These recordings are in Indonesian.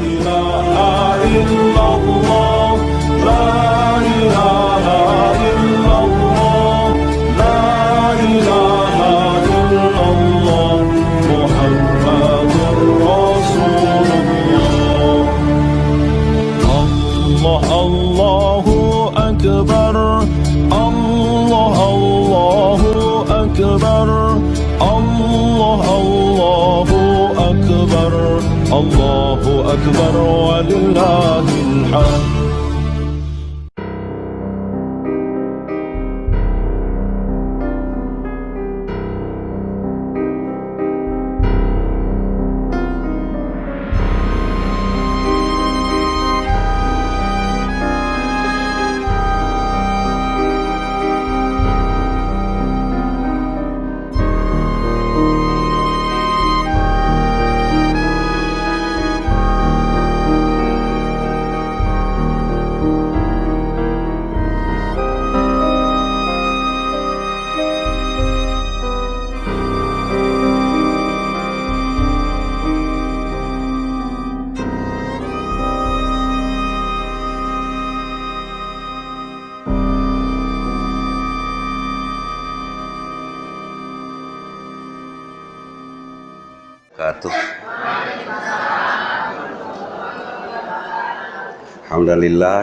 إله إلا الله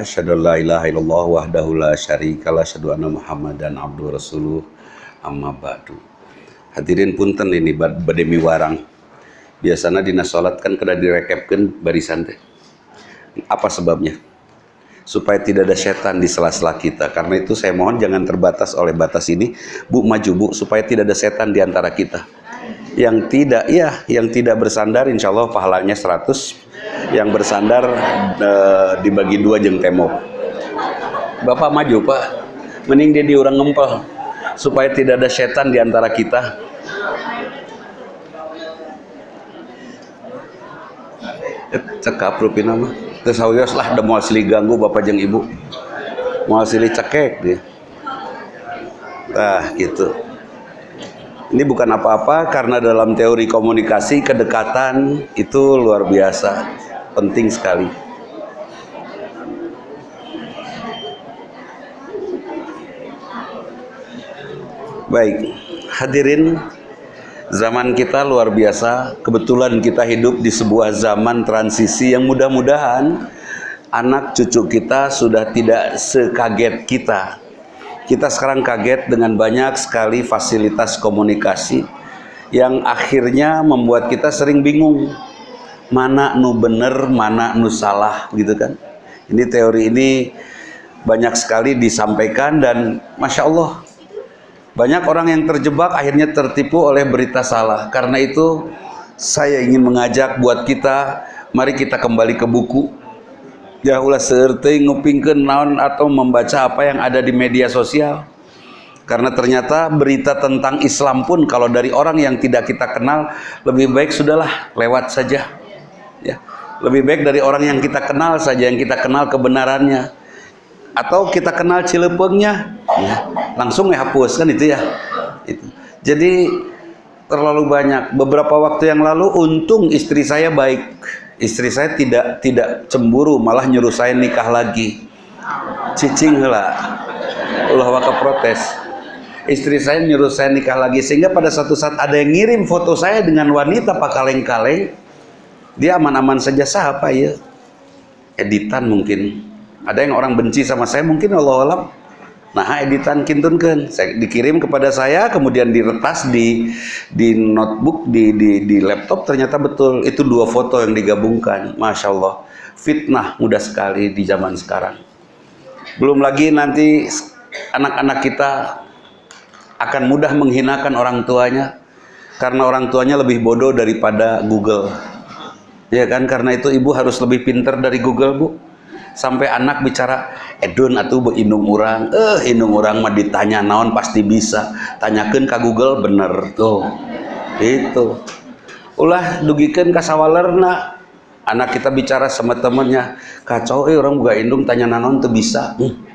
Syadu la ilaha illallah wahdahu la syarika la syadu anna muhammadan abdu rasuluh amma ba'du. Hadirin punten ini bad bademi warang. Biasanya dina salat kan kada direkepkan barisan teh. Apa sebabnya? Supaya tidak ada setan di sela-sela kita. Karena itu saya mohon jangan terbatas oleh batas ini. Bu maju bu supaya tidak ada setan di antara kita yang tidak ya yang tidak bersandar insya Allah pahalanya 100 yang bersandar e, dibagi dua jeng tembok. Bapak maju Pak. Mending dia diurang ngempel supaya tidak ada setan di antara kita. Cekap rupi nama terus lah ada mau asli ganggu Bapak jeng Ibu. Mau asli cekek dia. Nah gitu ini bukan apa-apa karena dalam teori komunikasi kedekatan itu luar biasa, penting sekali. Baik, hadirin zaman kita luar biasa. Kebetulan kita hidup di sebuah zaman transisi yang mudah-mudahan anak cucu kita sudah tidak sekaget kita kita sekarang kaget dengan banyak sekali fasilitas komunikasi yang akhirnya membuat kita sering bingung mana nu bener, mana nu salah gitu kan. Ini teori ini banyak sekali disampaikan dan Masya Allah banyak orang yang terjebak akhirnya tertipu oleh berita salah. Karena itu saya ingin mengajak buat kita, mari kita kembali ke buku ya ulah sertei ngupingkeun naon atau membaca apa yang ada di media sosial. Karena ternyata berita tentang Islam pun kalau dari orang yang tidak kita kenal lebih baik sudahlah lewat saja. Ya lebih baik dari orang yang kita kenal saja yang kita kenal kebenarannya. Atau kita kenal cilepengnya ya, langsung hapus kan itu ya. Itu. Jadi terlalu banyak. Beberapa waktu yang lalu untung istri saya baik istri saya tidak tidak cemburu malah nyuruh saya nikah lagi. Cicing lah ulah waka protes. Istri saya nyuruh saya nikah lagi sehingga pada satu saat ada yang ngirim foto saya dengan wanita pak kaleng-kaleng dia aman-aman saja sah apa ya editan mungkin. Ada yang orang benci sama saya mungkin Allah alam nah editan kintunkan saya dikirim kepada saya kemudian diretas di di notebook di, di di laptop ternyata betul. Itu dua foto yang digabungkan. Masya Allah. Fitnah mudah sekali di zaman sekarang. Belum lagi nanti anak-anak kita akan mudah menghinakan orang tuanya karena orang tuanya lebih bodoh daripada Google. Ya kan? Karena itu ibu harus lebih pinter dari Google bu sampai anak bicara edun atau indung orang eh indung orang mah ditanya naon pasti bisa? Tanyakan ke Google bener tuh. Itu ulah dugikan ke sawalerna. Anak kita bicara sama temennya kacau eh orang buka indung tanya naon tuh bisa? Hmm.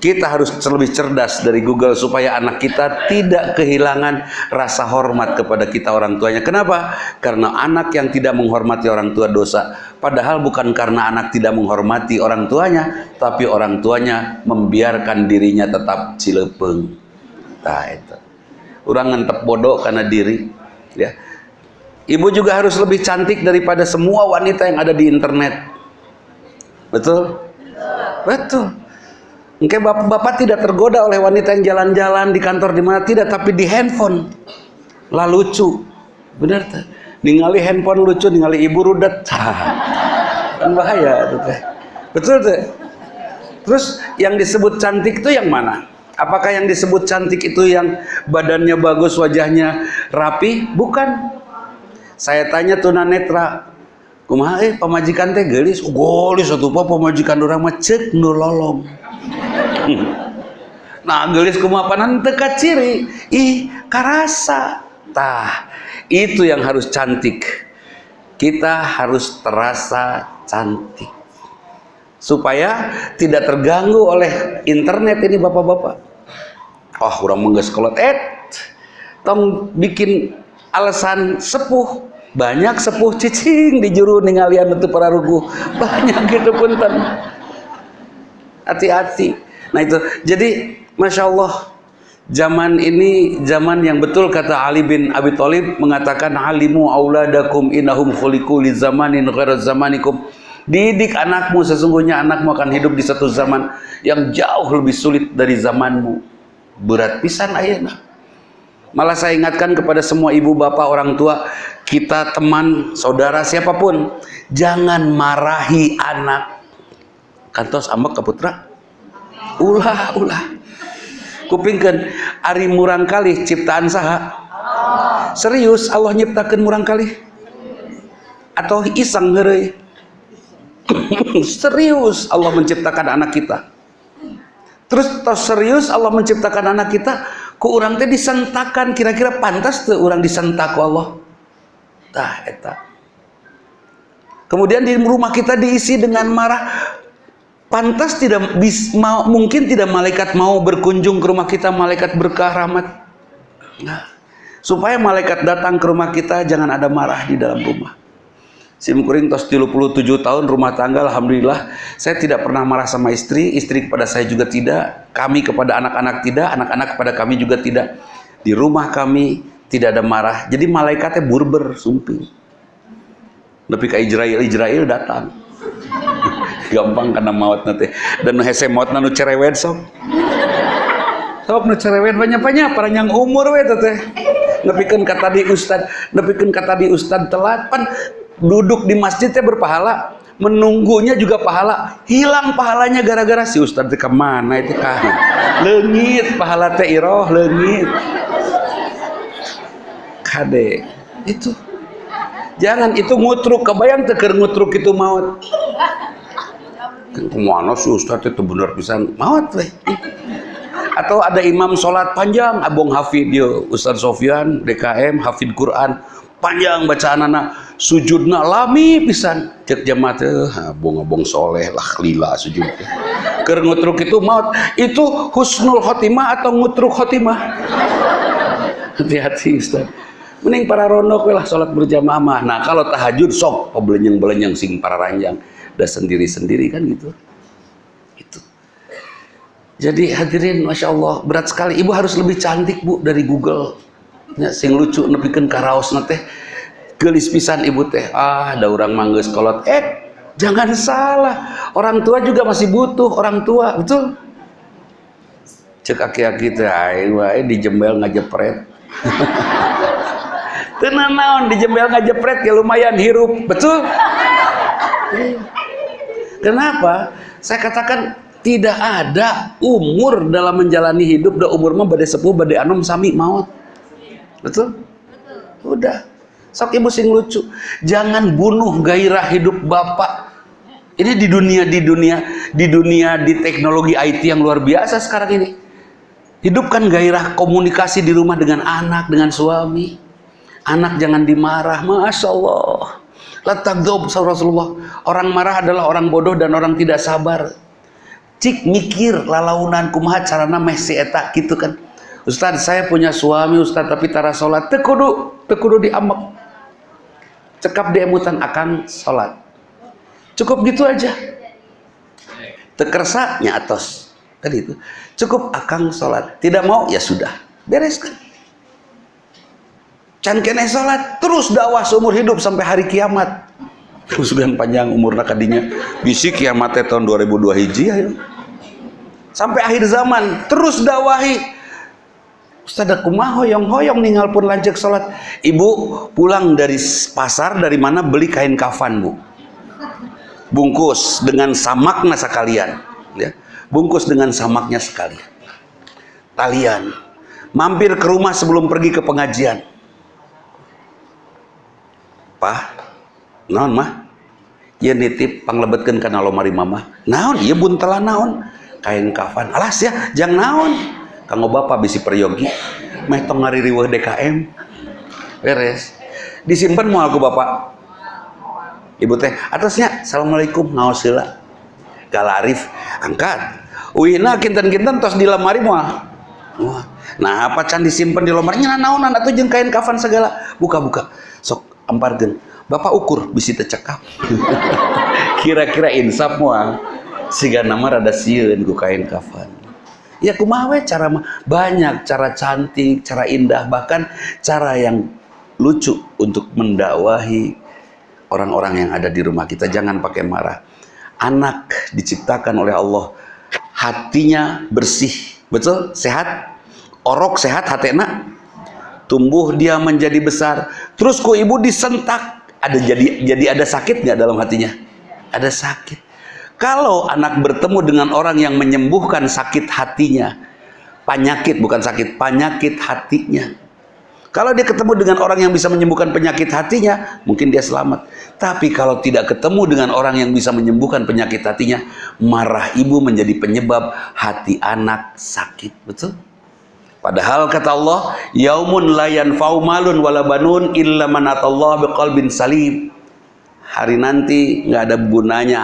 Kita harus lebih cerdas dari Google supaya anak kita tidak kehilangan rasa hormat kepada kita orang tuanya kenapa? karena anak yang tidak menghormati orang tua dosa Padahal bukan karena anak tidak menghormati orang tuanya, tapi orang tuanya membiarkan dirinya tetap cilepeng. Nah itu. Orang ngentep bodoh karena diri. Ya. Ibu juga harus lebih cantik daripada semua wanita yang ada di internet. Betul? Betul. Oke, bapak-bapak tidak tergoda oleh wanita yang jalan-jalan di kantor di mana tidak, tapi di handphone. Lah lucu. Benar tak? ningali handphone lucu ningali ibu rudet. Kan bahaya itu teh. Betul teh? Terus yang disebut cantik itu yang mana? Apakah yang disebut cantik itu yang badannya bagus wajahnya rapi? Bukan. Saya tanya tunanetra kumaha eh pemajikan teh gelis? Gelis satu apa pemajikan orang mah cek nu nah gelis kumaha panan teka ciri ih karasa tah itu yang harus cantik. Kita harus terasa cantik. Supaya tidak terganggu oleh internet ini bapak-bapak. Oh, kurang mengges kolot. Eh, tong bikin alasan sepuh. Banyak sepuh cicing di juru ningalian untuk para rugu. Banyak gitu punten. Hati-hati. Nah itu. Jadi, Masya Allah Zaman ini zaman yang betul kata Ali bin Abi Thalib mengatakan alimu auladakum innahum khuliqu li zamanin ghairu zamanikum. Didik anakmu sesungguhnya anakmu akan hidup di satu zaman yang jauh lebih sulit dari zamanmu. Berat pisan ayeuna. Malah saya ingatkan kepada semua ibu bapak orang tua, kita teman, saudara siapa pun, jangan marahi anak. Kantos ambek ke putra. Ulah, ulah. Kupingkan ari murang kali ciptaan saha. Serius Allah nyiptakan murang kali atau iseng ngerei serius Allah menciptakan anak kita. Terus tos serius Allah menciptakan anak kita ku orang teh disentakan. Kira-kira pantas tuh orang disentak Allah? Tah eta. Kemudian di rumah kita diisi dengan marah pantas tidak bis, mau, mungkin tidak malaikat mau berkunjung ke rumah kita malaikat berkah rahmat. Nah, supaya malaikat datang ke rumah kita jangan ada marah di dalam rumah. Simkuring tos 37 tahun rumah tangga Alhamdulillah. Saya tidak pernah marah sama istri istri kepada saya juga tidak. Kami kepada anak-anak tidak anak-anak kepada kami juga tidak. Di rumah kami tidak ada marah. Jadi malaikatnya burber sumping. Lebih ke Israel Israel datang gampang karena maut nanti. Dan hese maut nanu cerewet sok sok nu cerewet banyak-banyak para yang umur we teh nepikeun kata di ustad nepikeun kata di ustad telat pan duduk di masjidnya berpahala menunggunya juga pahala. Hilang pahalanya gara-gara si ustad ke mana itu kan lengit pahala teh iroh lengit kade itu. Jangan itu ngutruk kebayang teker ngutruk itu maut ke mana sih Ustaz itu benar pisan maut weh. Atau ada imam sholat panjang abong hafid dia Ustaz Sofyan DKM hafid Quran. Panjang bacaan anak sujudna lami pisan. Cek jamaah teh abong-abong soleh lah lila sujud. Keur ngutruk itu maut. Itu husnul khotimah atau ngutruk khotimah? Hati-hati Ustaz mending para rondok lah sholat berjamaah nah kalau tahajud sok pebelenyeng-belenyeng sing para ranjang udah sendiri-sendiri kan gitu. Itu jadi hadirin Masya Allah berat sekali. Ibu harus lebih cantik bu dari Google. Ya, sing lucu nepikan karaos nate gelis pisan ibu teh. Ah ada orang mangges kolot. Eh jangan salah. Orang tua juga masih butuh orang tua betul? Cek aki-aki teh wae dijembel ngajepret. Tenan naon dijembel ngajepret ya lumayan hirup betul Kenapa? Saya katakan tidak ada umur dalam menjalani hidup da umur mah badai sepuh badai anom sami maut. Betul? Betul. Udah. Sok ibu sing lucu. Jangan bunuh gairah hidup bapak. Ini di dunia di dunia di dunia di teknologi IT yang luar biasa sekarang ini. Hidupkan gairah komunikasi di rumah dengan anak, dengan suami. Anak jangan dimarah, masya Allah. Latagdob Rasulullah. Orang marah adalah orang bodoh dan orang tidak sabar. Cik mikir lalaunan kumaha carana meh si eta gitu kan. Ustaz saya punya suami Ustaz tapi tara sholat tekudu tekudu diambek cekap di emutan akan sholat Cukup gitu aja. Tekersa nyatos. Kan itu. Cukup akang sholat. Tidak mau ya sudah. Bereskan. Can kene sholat. Terus dakwah seumur hidup sampai hari kiamat. Kesudahan panjang umur nakadinya. Bisi kiamatnya tahun 2002 hiji ayo. Sampai akhir zaman. Terus dakwahi. Ustaz kumaha hoyong-hoyong ninggal pun lanjut sholat. Ibu pulang dari pasar dari mana beli kain kafan bu. Bungkus dengan samaknya sekalian. Ya. Bungkus dengan samaknya sekalian. Talian. Mampir ke rumah sebelum pergi ke pengajian. Pah, naon mah? Ya nitip panglebetkeun kana lomari mama. Naon? Iya buntelan naon? Kain kafan. Alas ya, jang naon? kanggo bapak bisi peryogi meh tong ngaririweuh DKM beres disimpan mau aku bapak ibu teh atasnya assalamualaikum ngaos heula galarif angkat uina kinten-kinten tos di lemari moal nah apa can disimpan di lemari nya naonan atuh jeung kain kafan segala buka-buka sok amparkeun bapak ukur bisi teu cekap kira-kira insaf moal siga nama rada sieun ku kain kafan Ya kumawe cara banyak cara cantik, cara indah, bahkan cara yang lucu untuk mendakwahi orang-orang yang ada di rumah kita. Jangan pakai marah. Anak diciptakan oleh Allah hatinya bersih, betul? Sehat? Orok sehat hatena? Tumbuh dia menjadi besar. Terus ku ibu disentak, ada jadi jadi ada sakit nggak dalam hatinya? Ada sakit kalau anak bertemu dengan orang yang menyembuhkan sakit hatinya, penyakit bukan sakit, penyakit hatinya. Kalau dia ketemu dengan orang yang bisa menyembuhkan penyakit hatinya, mungkin dia selamat. Tapi kalau tidak ketemu dengan orang yang bisa menyembuhkan penyakit hatinya, marah ibu menjadi penyebab hati anak sakit. Betul? Padahal kata Allah, yaumun layan faumalun walabanun illa manatallah biqalbin salim. Hari nanti nggak ada gunanya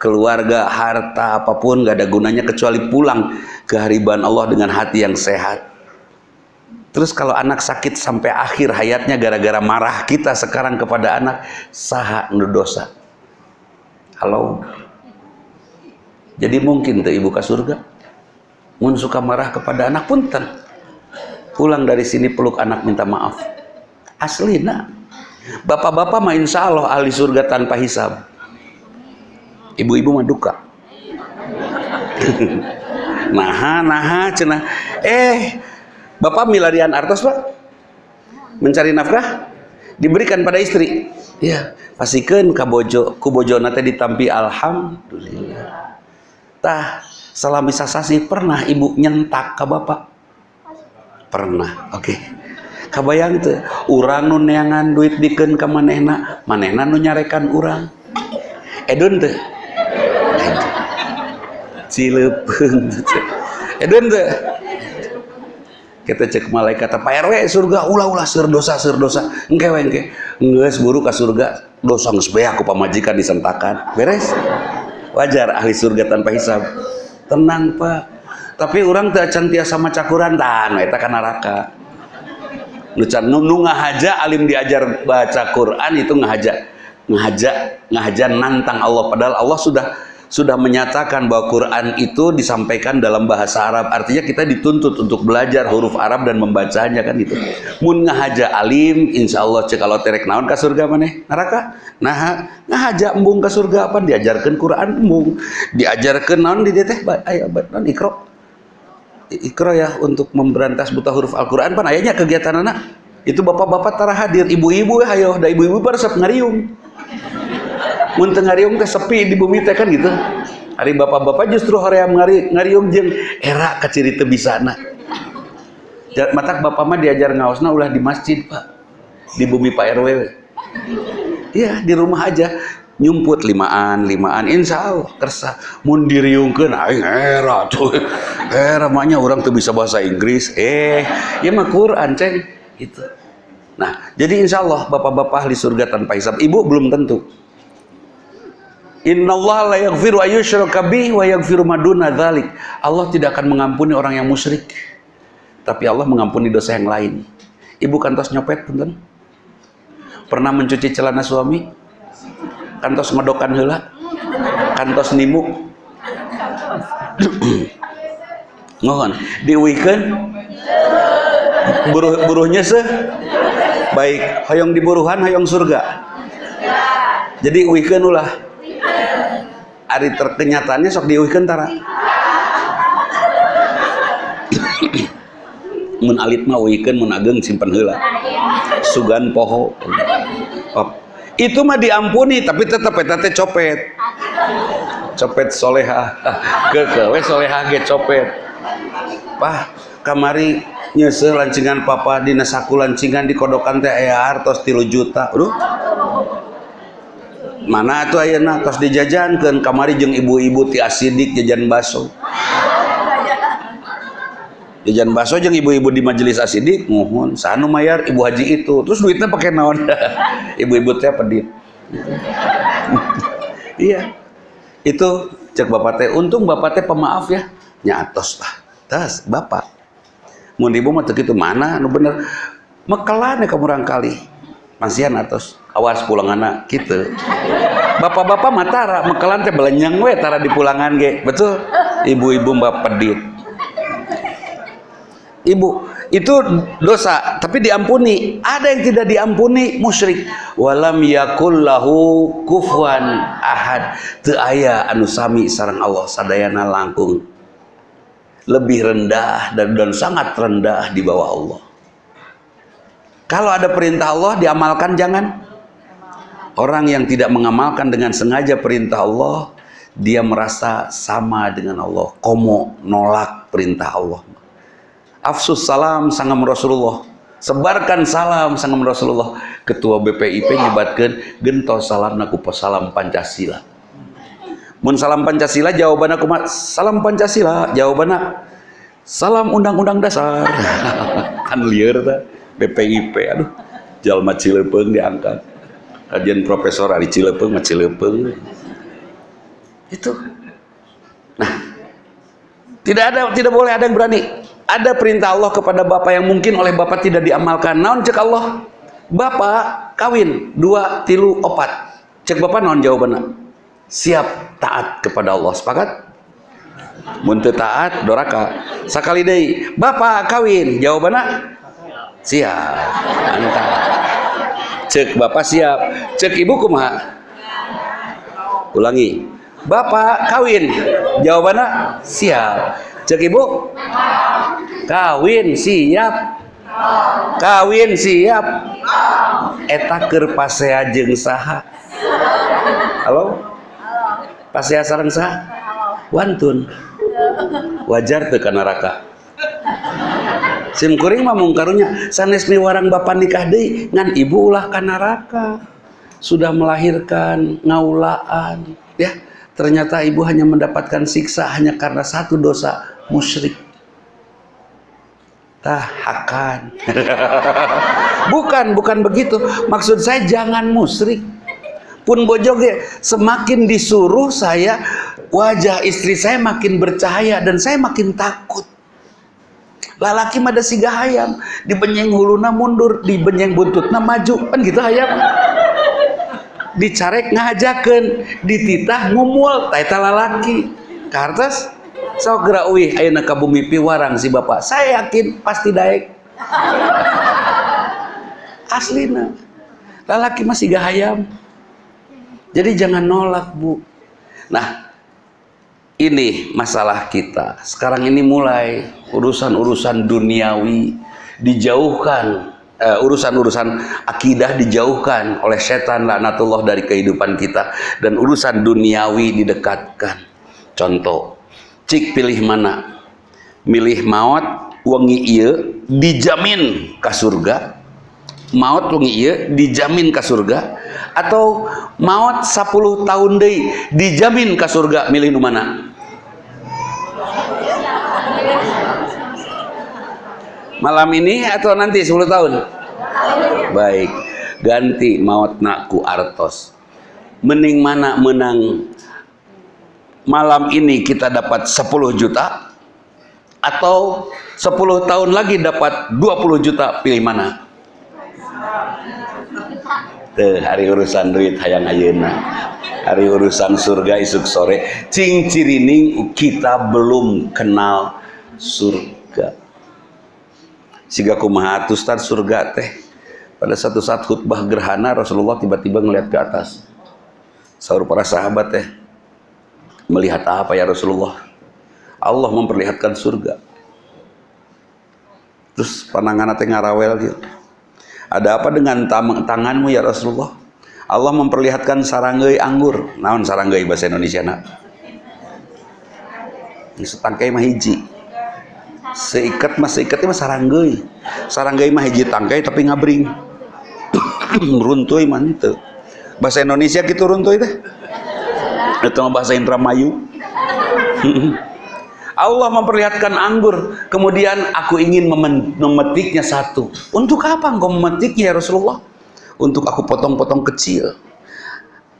keluarga, harta, apa pun gak ada gunanya kecuali pulang ke hariban Allah dengan hati yang sehat. Terus kalau anak sakit sampai akhir hayatnya gara-gara marah kita sekarang kepada anak, saha dosa. Halo. Jadi mungkin tuh ibu ke surga. Mun suka marah kepada anak pun ten. Pulang dari sini peluk anak minta maaf. Asli nak. Bapak-bapak mah insya Allah ahli surga tanpa hisab. Ibu-ibu mah duka. Nah nah cina eh bapak milarian artos pak. Mencari nafkah diberikan pada istri. Ya pastikan kabojo kubojo nate ditampi alhamdulillah. Tah salam bisa sasi. Pernah ibu nyentak ke bapak pernah oke okay. kabayang itu urang nu neangan duit diken ke manehna manehna nu nyarekan urang edun tuh Cilepeng. Edun tuh. Kita cek malaikat Pak RW surga ulah-ulah seur dosa seur dosa. Engke engke. Geus buru ka surga dosa geus bae aku pamajikan disentakan. Beres. Wajar ahli surga tanpa hisab. Tenang, Pak. Tapi orang teu acan tiasa macakuran tahan eta ka neraka. Nu can nu ngahaja alim diajar baca Quran itu ngahaja ngahaja ngahaja nantang Allah padahal Allah sudah sudah menyatakan bahwa Quran itu disampaikan dalam bahasa Arab. Artinya kita dituntut untuk belajar huruf Arab dan membacanya kan itu. Mun ngahaja alim, insya Allah cek kalau terek naon ke surga mana? Neraka. Nah, ngahaja embung ke surga apa? Diajarkan Quran embung. Diajarkan naon di teh ayo non ikro. Ikro ya untuk memberantas buta huruf Al-Quran. Pan ayahnya kegiatan anak itu bapak-bapak tara hadir ibu-ibu ayo. Da ibu-ibu resep ngariung. Mun ngariung teh sepi di bumi teh kan gitu. Hari bapak-bapak justru hoream ngari ngariung jeung era ka ciri teu bisana matak bapak mah diajar ngaosna ulah di masjid pak. Di bumi Pak RW iya di rumah aja nyumput limaan limaan insya Allah kersa mun diriungkeun aing era tuh era mahnya orang tuh bisa bahasa Inggris eh ya mah Quran ceng itu nah jadi insya Allah bapak-bapak di surga tanpa hisab ibu belum tentu Innallaha la yaghfiru ayyushraka bih wa yaghfiru maduna dzalik. Allah tidak akan mengampuni orang yang musyrik. Tapi Allah mengampuni dosa yang lain. Ibu kantos nyopet punten? Pernah mencuci celana suami? Kantos ngodokan heula? kantos nimu ngohon diuikeun buruh buruhnya seh baik hoyong diburuhan hoyong surga. Jadi uikeun ulah. Hari terkenyataannya sok diuikeun tara. Mun alit uikeun mun ageng simpen heula. Sugan poho. Oh. Itu mah diampuni tapi tetap eta teh copet. Copet soleha. Ke ke we soleha ge copet. Pah kamari nyese lancingan papa dina saku lancingan di kodokan teh aya hartos tilu juta. Aduh. Mana tuh ayeuna tos dijajankeun kamari jeung ibu-ibu ti asidik jajan baso jajan baso jeung ibu-ibu di majelis asidik mohon sanu mayar ibu haji itu. Terus duitnya pakai naon? Ibu-ibu teh pedit iya. Itu cek bapak teh untung bapak teh pemaaf ya. Nyatos lah. Tas bapak. Mau ibu mah gitu mana? Nu bener. Mekelan ya kamu kali. Masihan atas awas pulang anak gitu bapak-bapak matara mekelan teh belenyang we tara di pulangan ge. Betul? Ibu-ibu mbak pedit ibu itu dosa tapi diampuni ada yang tidak diampuni musyrik walam yakul lahu kufuan ahad teu aya anu sami sareng Allah sadayana langkung lebih rendah dan, dan sangat rendah di bawah Allah. Kalau ada perintah Allah diamalkan jangan. Orang yang tidak mengamalkan dengan sengaja perintah Allah, dia merasa sama dengan Allah. Komo nolak perintah Allah. Afsus salam sangam Rasulullah. Sebarkan salam sangam Rasulullah. Ketua BPIP nyebatkan gentos salam naku salam Pancasila. Mun salam Pancasila jawabannya kumat salam Pancasila jawabannya salam undang-undang dasar. Kan liar ta BPIP aduh. Jalma Cilepeng diangkat. Kajian profesor Ari Cilepeng Cilepeng. Itu. Nah tidak ada tidak boleh ada yang berani ada perintah Allah kepada bapak yang mungkin oleh bapak tidak diamalkan. Naon cek Allah? Bapak kawin. Dua tilu opat. Cek bapak naon jawabannya? Siap taat kepada Allah. Sepakat? Muntah taat doraka. Sekali deh bapak kawin. Jawabannya siap. Mantap cek bapak siap. Cek ibu kumaha? Ulangi. Bapak kawin. Jawabannya siap. Cek ibu kawin siap. Kawin siap. Eta keur pasea jeung saha? Halo? Pas saya sarang sah wantun. Wajar tuh neraka. Sim kuring mah mungkarunya sanes warang bapak nikah deh ngan ibu ulah ke neraka. Sudah melahirkan ngaulaan. Ya ternyata ibu hanya mendapatkan siksa hanya karena satu dosa musyrik tahakan. Bukan bukan begitu. Maksud saya jangan musyrik. Pun bojoge semakin disuruh saya wajah istri saya makin bercahaya dan saya makin takut. Lalaki mada siga hayam dibenyeng huluna mundur dibenyeng buntutna maju. Kan gitu hayam. Dicarek ngajaken dititah ngumul taita lalaki. Kartas so gerak uih ayeuna ka bumi piwarang si bapak saya yakin pasti daek aslina lalaki masih gahayam jadi jangan nolak bu. Nah ini masalah kita. Sekarang ini mulai urusan-urusan duniawi dijauhkan. Uh, urusan-urusan akidah dijauhkan oleh setan laknatullah dari kehidupan kita dan urusan duniawi didekatkan contoh cik pilih mana? Milih maut wangi iya dijamin ke surga. Maut wangi iya dijamin ke surga. Atau maut 10 tahun deh dijamin ke surga milih nu mana? Malam ini atau nanti 10 tahun? Baik ganti maut nakku artos. Mending mana menang malam ini kita dapat 10 juta atau 10 tahun lagi dapat 20 juta pilih mana? Tuh, hari urusan duit hayang ayeuna. Hari urusan surga isuk sore. Cing cirining kita belum kenal surga. Siga kumaha Ustaz surga teh? Pada satu saat khutbah gerhana Rasulullah tiba-tiba ngeliat ke atas. Sahur para sahabat teh melihat apa ya Rasulullah? Allah memperlihatkan surga. Terus panangan teh ngarawel gitu ada apa dengan tanganmu ya Rasulullah? Allah memperlihatkan saranggai anggur. Naon saranggai bahasa Indonesia nak? Setangkai mah hiji. Seikat mah seikatnya mah saranggai saranggai mah hiji tangkai tapi ngabring. Runtuy mah itu bahasa Indonesia gitu runtuy teh itu bahasa Indramayu? Allah memperlihatkan anggur kemudian aku ingin memetiknya satu. Untuk apa engkau memetiknya ya Rasulullah? Untuk aku potong-potong kecil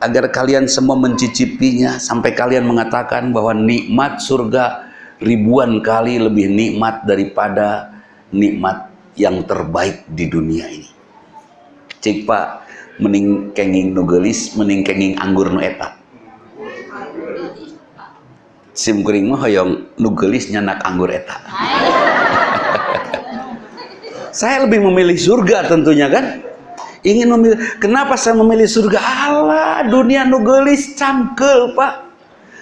agar kalian semua mencicipinya sampai kalian mengatakan bahwa nikmat surga ribuan kali lebih nikmat daripada nikmat yang terbaik di dunia ini. Cik pak mening kenging nugelis mening kenging anggur nu etak sim kuring mah hoyong nugelis nyanak anggur eta. Saya lebih memilih surga tentunya kan? Ingin memilih kenapa saya memilih surga? Allah dunia nugelis cangkel pak.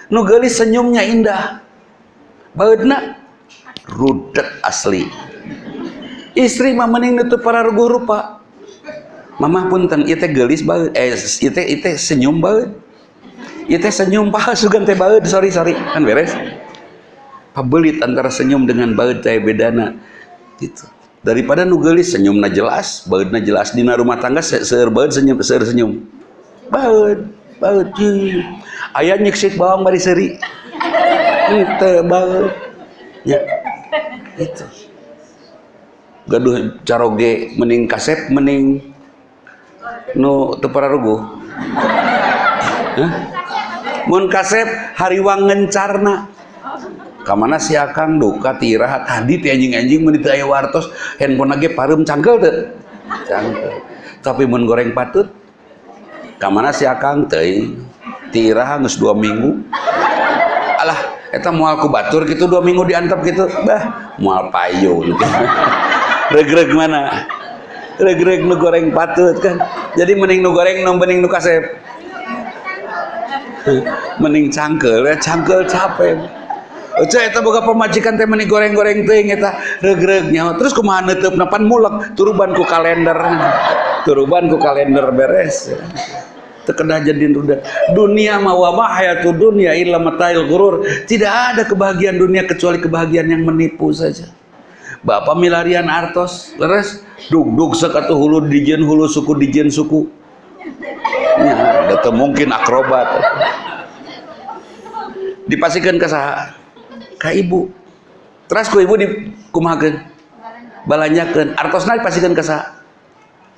Nugelis senyumnya indah. Baudna rudet asli. Istri mah mending nutup para guru pak. Mamah punten itu gelis baud eh itu itu senyum baud ya teh senyum palsu sugan teh baut sorry sorry. Kan beres. Pabelit antara senyum dengan baut teh bedana. Gitu. Daripada nugelis senyumna jelas bautna jelas dina rumah tangga seueur baut senyum seueur senyum. Baut baut aya nyeksik bawang bari seri itu baut ya. Itu gaduh caroge mending kasep mending nu teu pararuguh? Mun kasep hariwang ngencarna. Kamana si akang duka tirahat tadi ti anjing-anjing menit aya wartos handphone lagi parum cangkel teu cangkel. Tapi mun goreng patut. Kamana si akang teh tiraha geus dua minggu. Alah eta moal ku batur gitu dua minggu diantep gitu bah moal payung regreg mana? Regreg nu goreng patut kan? Jadi mending nu goreng nu mending nu kasep mending cangkel ya cangkel capek. Oce eta boga pemajikan teh meni goreng-goreng teuing eta regreg-regnya terus kumaha neuteupna napan mulek turuban ku kalender. Turuban ku kalender beres. Terkena jadi ruda dunia ma wa hayatud dunia illa matail gurur. Tidak ada kebahagiaan dunia kecuali kebahagiaan yang menipu saja. Bapak milarian artos leres duk duk sekatu hulu dijen hulu suku dijen suku ya, itu mungkin akrobat. Dipasikan ke saha ke ibu. Terus ku ibu dikumahakeun balanyakeun. Artosna dipasikeun ke saha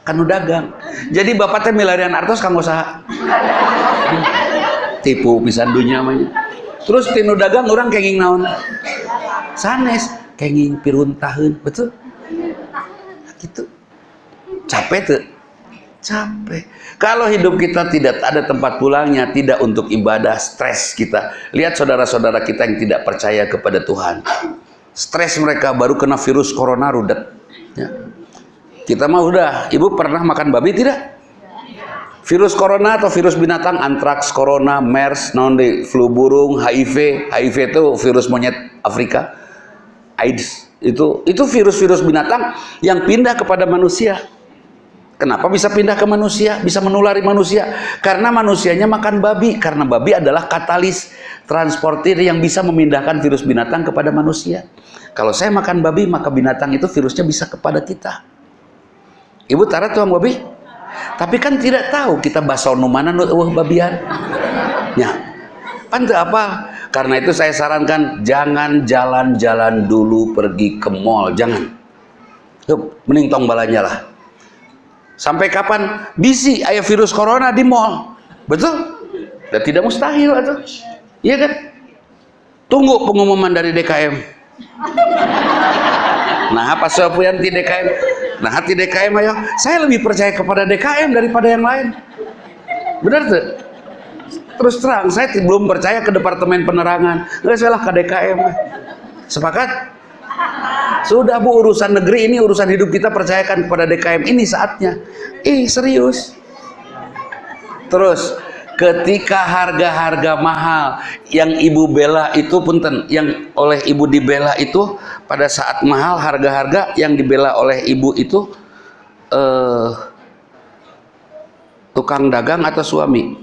kanu dagang. Jadi bapak teh milarian artos kanggo saha. Tipu pisan dunia mah terus tinu dagang orang kenging naon? Sanes kenging piruntaheun betul? Gitu. Capek tuh capek kalau hidup kita tidak ada tempat pulangnya, tidak untuk ibadah, stres kita. Lihat saudara-saudara kita yang tidak percaya kepada Tuhan. Stres mereka baru kena virus corona rudet. Ya. Kita mah udah, ibu pernah makan babi tidak? Virus corona atau virus binatang, antraks, corona, MERS, non flu burung, HIV, HIV itu virus monyet Afrika, AIDS, itu itu virus-virus binatang yang pindah kepada manusia. Kenapa bisa pindah ke manusia? Bisa menulari manusia? Karena manusianya makan babi. Karena babi adalah katalis transportir yang bisa memindahkan virus binatang kepada manusia. Kalau saya makan babi, maka binatang itu virusnya bisa kepada kita. Ibu tara tuang babi? Tapi kan tidak tahu kita basono mana nu uh babian. Ya. Pantu apa? Karena itu saya sarankan jangan jalan-jalan dulu pergi ke mall, jangan. Yuk, mending tong balanya lah Sampai kapan bisi ayah virus corona di mall? Betul? Dan tidak mustahil atau? Iya kan? Tunggu pengumuman dari DKM. Nah, apa di DKM? nah hati DKM ayo saya lebih percaya kepada DKM daripada yang lain benar tuh terus terang saya belum percaya ke departemen penerangan nggak salah ke DKM sepakat sudah bu urusan negeri ini urusan hidup kita percayakan kepada DKM ini saatnya. Ih serius. Terus ketika harga-harga mahal yang ibu bela itu punten yang oleh ibu dibela itu pada saat mahal harga-harga yang dibela oleh ibu itu eh, tukang dagang atau suami?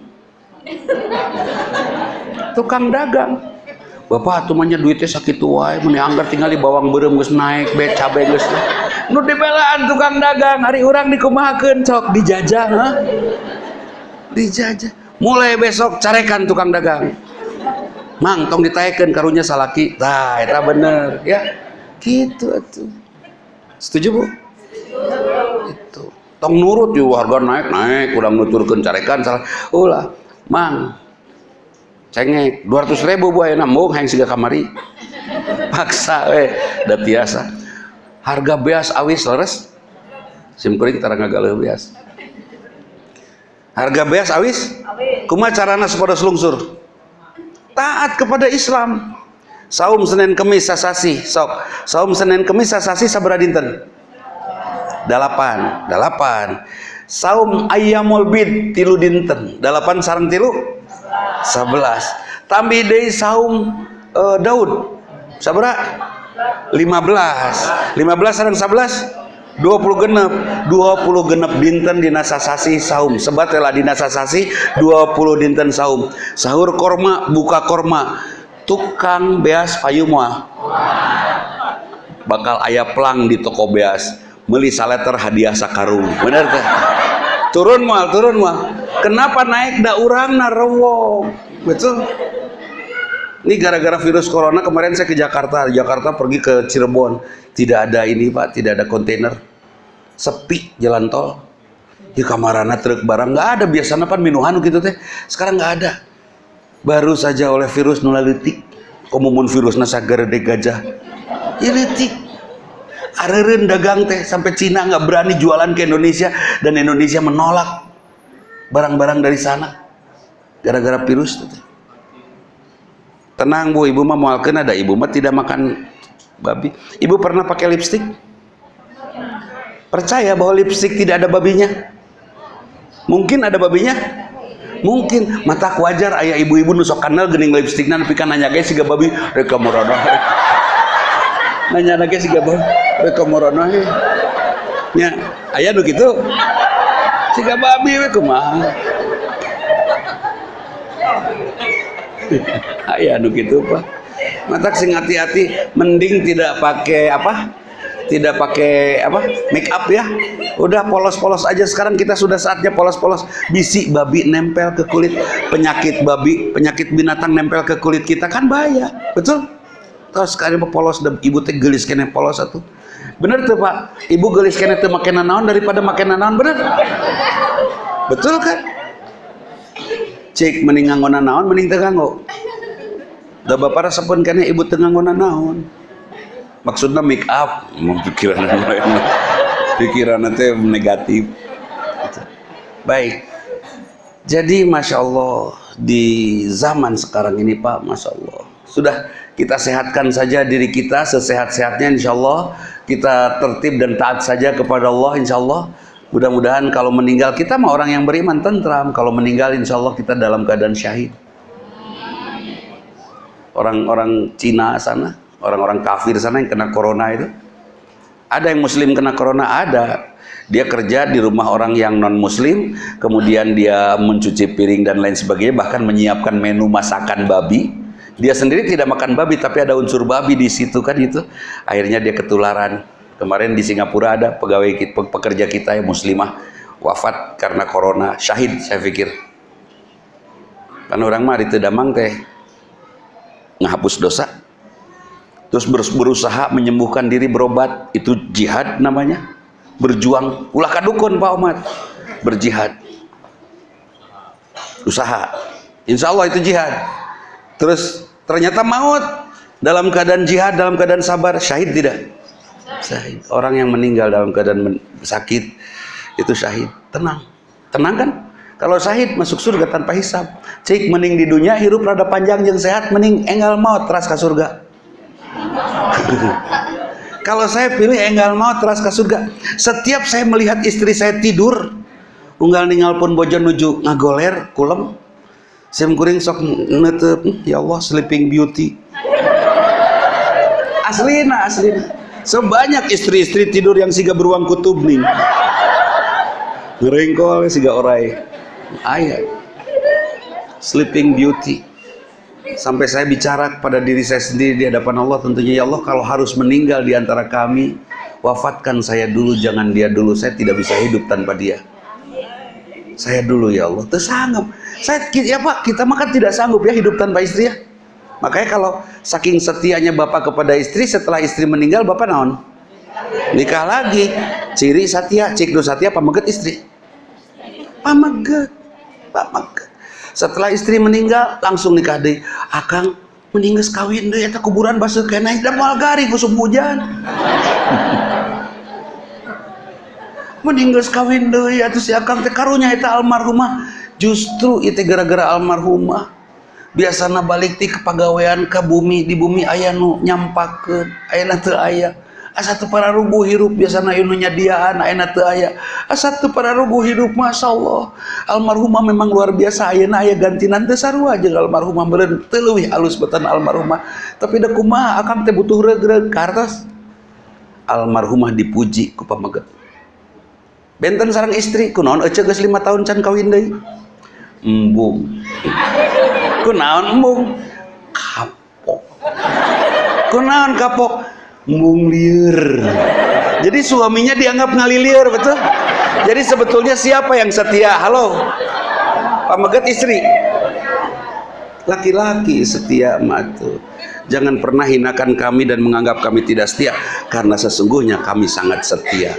Tukang dagang Bapak tumanya duitnya sakit wae meni anggar tinggal di bawang berem geus naik be cabe geus. Nu dibelaan tukang dagang hari orang dikumahakeun cok dijajah ha? Dijajah. Mulai besok carekan tukang dagang. Mang tong ditayakan karunya salaki. Tah eta bener ya? Gitu atuh. Setuju bu? Itu tong nurut yuk harga naik naik udah nuturkan carekan salah ulah mang cengek 200 ribu bu ayeuna mung hayang siga kamari. Paksa eh udah biasa harga beas awis leres. Sim kuring tara ngagaluh beas. Harga beas awis? Kuma carana sepada selungsur? Taat kepada Islam. Saum Senin Kemis sasasi sok. Saum Senin Kemis sasasi sabara dinten? Dalapan dalapan. Saum ayamul bid tilu dinten. Dalapan sarang tilu sebelas. Tambi deui saum uh, Daud. Sabara 15 15 sarang 11 20 genep. 20 genep dinten dina sasasi saum sebat telah dina sasasi 20 dinten saum sahur korma buka korma. Tukang beas payumwa bakal ayah pelang di toko beas. Beli saleter hadiah sakarung. Bener teh turun mal turun mal kenapa naik da urang na betul? Ini gara-gara virus corona kemarin saya ke Jakarta. Jakarta pergi ke Cirebon. Tidak ada ini pak. Tidak ada kontainer. Sepi jalan tol. Di kamarana truk barang. Nggak ada. Biasanya pan minuhan gitu teh. Sekarang nggak ada. Baru saja oleh virus nulalitik komumun virus nasa gede gajah. Ya areren dagang teh sampai Cina nggak berani jualan ke Indonesia dan Indonesia menolak barang-barang dari sana gara-gara virus teh tenang bu ibu mah mau ada ibu mah tidak makan babi ibu pernah pakai lipstick Percaya bahwa lipstick tidak ada babinya? Mungkin ada babinya? Mungkin mata wajar ayah ibu-ibu nusok kanal gening lipstick nan pikan nanya guys siga babi reka morono. Nanya lagi siga babi reka morono Ya, ayah nu kitu. Siga babi we kumaha? ayah nu kitu Pak. Mata sing hati-hati mending tidak pakai apa? tidak pakai apa make up ya udah polos-polos aja sekarang kita sudah saatnya polos-polos bisi babi nempel ke kulit penyakit babi penyakit binatang nempel ke kulit kita kan bahaya betul terus sekarang polos dan ibu teh gelis kene polos satu bener tuh pak? Ibu gelis kene tuh makin naon daripada makin naon bener? Betul kan cek mending nganggo naon mending teu nganggo. Da bapak resepun kene ibu teu nganggo naon maksudnya make up? Pikiran pikiran nanti negatif. Baik. Jadi Masya Allah di zaman sekarang ini Pak Masya Allah sudah kita sehatkan saja diri kita sesehat-sehatnya Insya Allah kita tertib dan taat saja kepada Allah Insya Allah mudah-mudahan kalau meninggal kita mah orang yang beriman tentram. Kalau meninggal Insya Allah kita dalam keadaan syahid. Orang-orang Cina sana orang-orang kafir sana yang kena corona itu. Ada yang muslim kena corona? Ada. Dia kerja di rumah orang yang non muslim kemudian dia mencuci piring dan lain sebagainya bahkan menyiapkan menu masakan babi dia sendiri tidak makan babi tapi ada unsur babi di situ kan itu. Akhirnya dia ketularan. Kemarin di Singapura ada pegawai pekerja kita yang muslimah wafat karena corona. Syahid saya pikir. Kan orang mah itu damang teh ngehapus dosa. Terus berusaha menyembuhkan diri berobat. Itu jihad namanya. Berjuang. Ulah kadukun Pak Omar. Berjihad. Usaha. Insya Allah itu jihad. Terus ternyata maut. Dalam keadaan jihad dalam keadaan sabar syahid tidak? Syahid. Orang yang meninggal dalam keadaan sakit itu syahid. Tenang. Tenang kan? Kalau syahid masuk surga tanpa hisab. Cik mening di dunia hirup rada panjang yang sehat mening enggal maut teras ke surga. Kalau saya pilih enggal maut teras ke surga. Setiap saya melihat istri saya tidur unggal ninggal pun bojo nuju ngagoler kulem sim kuring sok netep. Ya Allah sleeping beauty. Aslina aslina sebanyak istri-istri tidur yang siga beruang kutub nih. Ngerengkol siga orai. Ayat sleeping beauty. Sampai saya bicara kepada diri saya sendiri di hadapan Allah tentunya ya Allah kalau harus meninggal di antara kami wafatkan saya dulu jangan dia dulu. Saya tidak bisa hidup tanpa dia saya dulu ya Allah tersanggup saya ya Pak kita makan tidak sanggup ya hidup tanpa istri ya Makanya kalau saking setianya bapak kepada istri setelah istri meninggal bapak naon? Nikah lagi. Ciri setia, cik setia pameget istri. Pameget. Pameget. Setelah istri meninggal langsung nikah deh. Akang meninggal kawin deh eta kuburan basuh kena dan moal gari musim hujan. meninggal kawin deh atuh si akang teh karunya eta almarhumah. Justru itu gara-gara almarhumah. Biasanya balik ti ke pegawaian ke bumi di bumi ayah nu nyampakeun. Ayana teu aya. Asa teu para rubuh hirup biasana ieu nyadiaan ayana teu aya. Asa teu para rubuh hirup masyaallah. Almarhumah memang luar biasa ayeuna aya gantinan teu sarua jeung almarhumah meureun. Teu alus beutan almarhumah. Tapi da kumaha akang teh butuh regreg kartos almarhumah dipuji ku pameget benten sareng istri kunaon ece geus 5 tahun can kawin deui? Embung. Kunaon embung? Kapok. Kunaon kapok? Embung liur jadi suaminya dianggap ngalilir betul? Jadi sebetulnya siapa yang setia? Halo? Pameget istri. Laki-laki setia matu jangan pernah hinakan kami dan menganggap kami tidak setia karena sesungguhnya kami sangat setia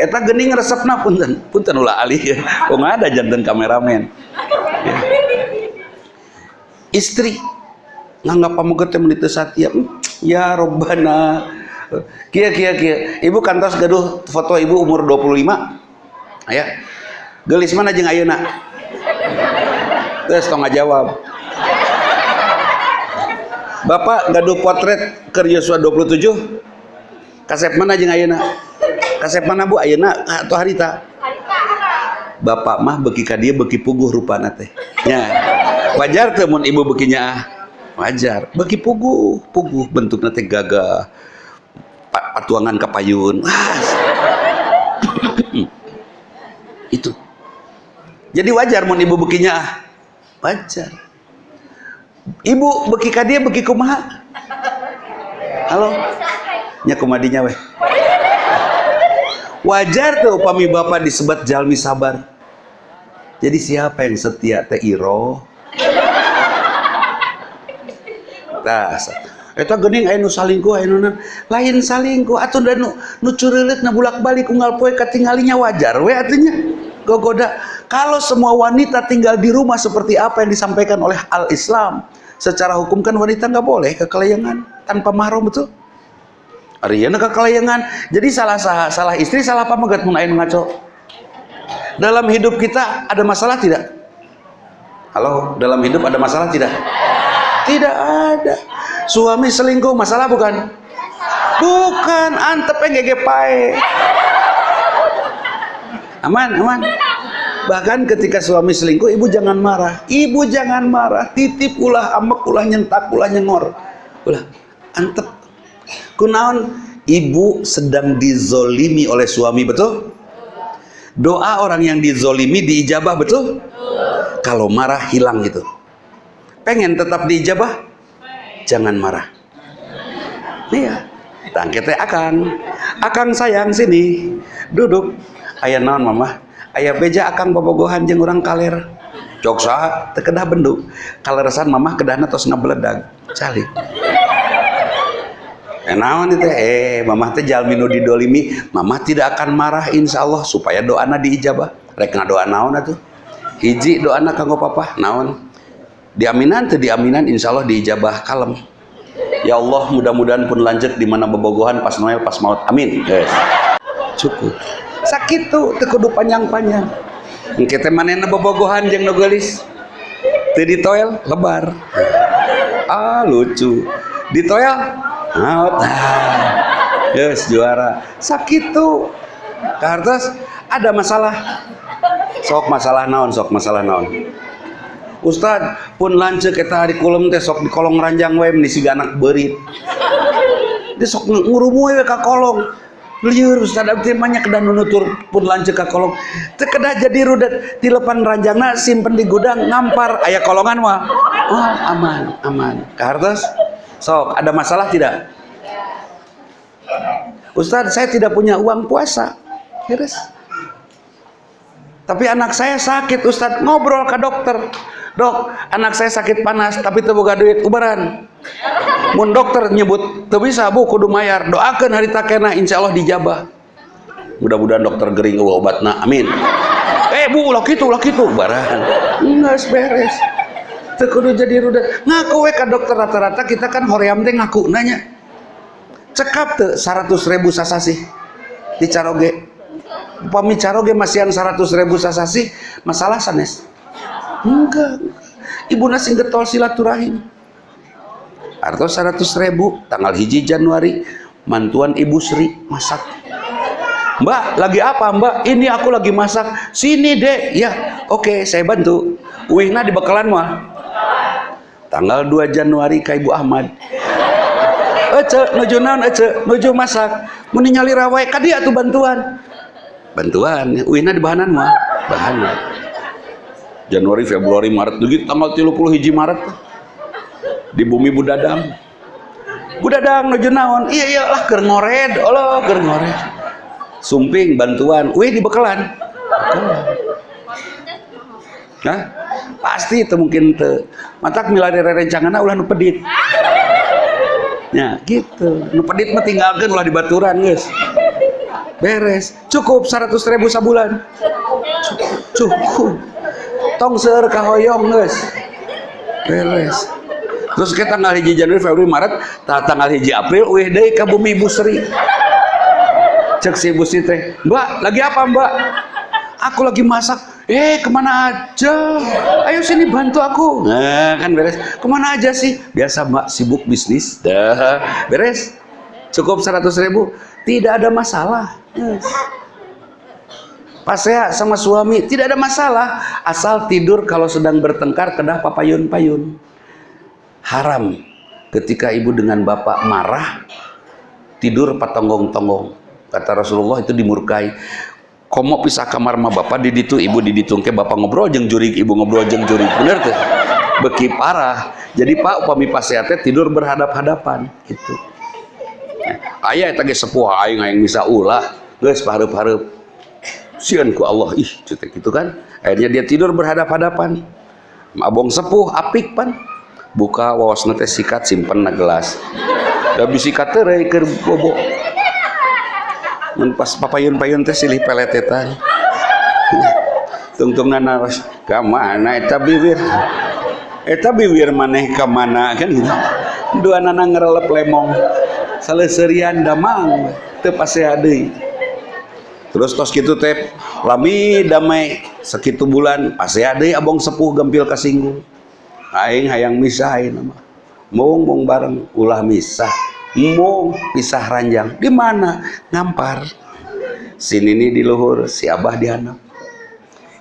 eta gening resepna punten. Punten ulah alih ya ada jantan kameramen? Ya. istri nganggap pamuget teh menit satya ya robbana kia kia kia. Ibu kantos gaduh foto ibu umur 25 ya gelis mana jeung ayeuna? Terus tong jawab Bapak gaduh potret ke Yosua 27 kasep mana jeung ayeuna kasep mana bu? Ayeuna atau harita? Bapak mah beki ka dia beki puguh rupana teh. Nya wajar teh mun ibu bekinya wajar. Beki puguh puguh bentukna teh gagah. Patuangan kapayun itu. Jadi wajar mun ibu bekinya wajar. Ibu beki ka dia beki kumaha? Halo? Nya kumadinya weh wajar tuh upami bapak disebat jalmi sabar. Jadi siapa yang setia teh iro? Nah eta gening aya nu salingkuh aya nu lain salingkuh. Atuh da nu nu na bulak-balik unggal poe katinggalinya. Wajar we atunya gogoda. Kalau semua wanita tinggal di rumah seperti apa yang disampaikan oleh al-Islam secara hukum kan wanita nggak boleh kekelayangan tanpa mahram betul Ariana kekelayangan. Jadi salah salah, salah istri salah apa megat mun ayeuna ngaco. Dalam hidup kita ada masalah tidak? Halo, dalam hidup ada masalah tidak? Tidak ada. Suami selingkuh masalah bukan? Bukan, antep ngege pae. Aman, aman. Bahkan ketika suami selingkuh, ibu jangan marah. Ibu jangan marah. Titip ulah, ambek ulah, nyentak ulah, nyengor. Ulah, antep kunaon? Ibu sedang dizolimi oleh suami betul? Doa orang yang dizolimi diijabah betul? Kalau marah hilang gitu. Pengen tetap diijabah? Jangan marah. Iya. Tangketnya akan akan sayang sini. Duduk. Ayah naon mama? Ayah beja akan bobogohan jeng orang kaler. Coksa tekedah benduk kaleresan mama kedahna tos ngabeledag. Calik Kenawan itu eh mamah teh jalminu didolimi, mamah tidak akan marah insya Allah supaya doana diijabah. Rek doa naon atuh? Hiji doana kanggo papa naon? Diaminan teu diaminan insya Allah diijabah kalem. Ya Allah mudah-mudahan pun lanjut di mana bebogohan pas Noel pas maut. Amin. Yes. Cukup. Sakit tuh teu kudu panjang-panjang. Engke teh manehna bobogohan jeung nu geulis. Teu di toel lebar. Ah lucu. Di toel maut. Ah. Yes juara. Sakit tuh. Kartos ada masalah. Sok masalah naon, sok masalah naon. Ustad pun lancet kita hari kulum teh sok di kolong ranjang wae menisi anak berit dia sok ngurumu wae ka kolong liur Ustad abdi banyak kedah nunutur pun lancet ka kolong kedah jadi rudet di lepan ranjangna simpen di gudang ngampar aya kolongan mah oh aman aman kartos sok ada masalah tidak? Ustad saya tidak punya uang puasa. Iris tapi anak saya sakit Ustad ngobrol ke dokter. Dok anak saya sakit panas tapi terbuka duit ubaran. Mun dokter nyebut tuh bisa bu kudu mayar. Doakan hari takena insya Allah dijabah. Mudah-mudahan dokter gering obatna amin. Eh bu ulah gitu ulah gitu ubaran. Enggak beres kudu jadi rudet ngaku we ka dokter rata-rata kita kan hoream teh ngaku nanya. Cekap tuh 100 ribu sasasi di caroge. Upami caroge masihan 100 ribu sasasi masalah sanes. Enggak. Ibu nasi getol silaturahim. Atau 100 ribu tanggal hiji Januari mantuan ibu Sri masak. Mbak lagi apa mbak? Ini aku lagi masak. Sini dek. Ya oke saya bantu. Wihna di bekalan mah tanggal 2 Januari ke ibu Ahmad. Ece nuju naon ece? Nuju masak. Mau nyali rawai kadia tuh bantuan. Bantuan wihna di bahanan mah. Bahanan Januari, Februari, Maret. Begitu tanggal 30 hiji Maret. Di bumi Budadang Budadang nuju naon? Iya iya lah keur ngored. Allah keur ngored. Sumping bantuan. Wih di bekalan Nah, pasti itu mungkin te. Matak milari rencangan ulah nu pedit. Ya gitu. Nu pedit mah tinggalkan ulah di baturan guys beres. Cukup 100 ribu sabulan. Cukup, cukup. Tong seur kahoyong geus. Beres. Terus kita tanggal hiji Januari Februari Maret tanggal hiji April wih deui ka bumi Ibu Sri. Cek si Ibu Sri teh mbak lagi apa mbak? Aku lagi masak eh ke mana aja? Ayo sini bantu aku. Nah kan beres. Ke mana aja sih? Biasa mbak sibuk bisnis. Dah. Beres. Cukup 100 ribu. Tidak ada masalah. Yes. Pas saya sama suami tidak ada masalah. Asal tidur kalau sedang bertengkar kedah papayun-payun. Haram ketika ibu dengan bapak marah tidur patonggong-tonggong kata Rasulullah itu dimurkai komo pisah kamar ma bapak di ditu ibu di ditu ke bapak ngobrol jeng jurik ibu ngobrol jeng jurik bener tuh. Beki parah. Jadi pak upami pasiatnya tidur berhadap-hadapan itu ayah tadi sepuh ayah yang bisa ulah. Guys parup-parup sian ku Allah ih cetek gitu kan. Akhirnya dia tidur berhadap-hadapan. Abong sepuh apik pan. Buka wawas nete sikat simpen na gelas. Da bisikat teh keur bobo mun pas papayun-payun teh silih peletetan tungtungna naros ka mana eta bibir? Eta bibir maneh mana? Kan gitu. Dua nana ngerelep lemong. Saleserian damang teu pasea deui terus tos gitu teh lami damai sekitu bulan pasti ada abong sepuh gempil kasinggung. Aing hayang misahin nama mung mung bareng ulah misah mung pisah ranjang di mana ngampar sini nih di luhur si abah di anak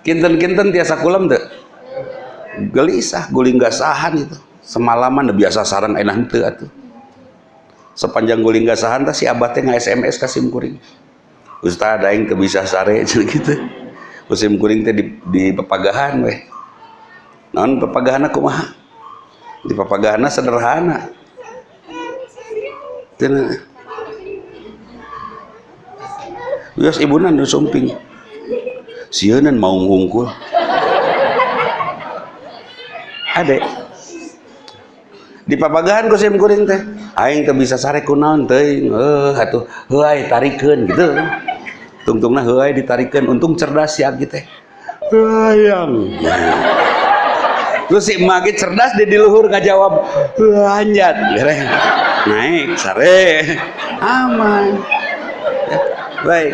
kinten-kinten tiasa kulam deh gelisah guling gasahan itu semalaman biasa sarang enak henteu atuh sepanjang guling gasahan teh si abah teh nge-SMS ka kuring Ustaz aing teu bisa sare gitu. Musim kuring teh di, di papagahan weh. Naon papagahan kumaha? Di papagahan sederhana. Wios ibunan nu sumping. Sieun mau ngungkul. Ade. Di papagahan kusim kuring teh. Aing teu bisa sare kunaon teuing. Eh atuh heuai tarikeun gitu tungtungna heuai ditarikan untung cerdas ya gitu hayang terus si emak cerdas di luhur ngajawab lanjat naik. Sare. Aman. Ya, baik.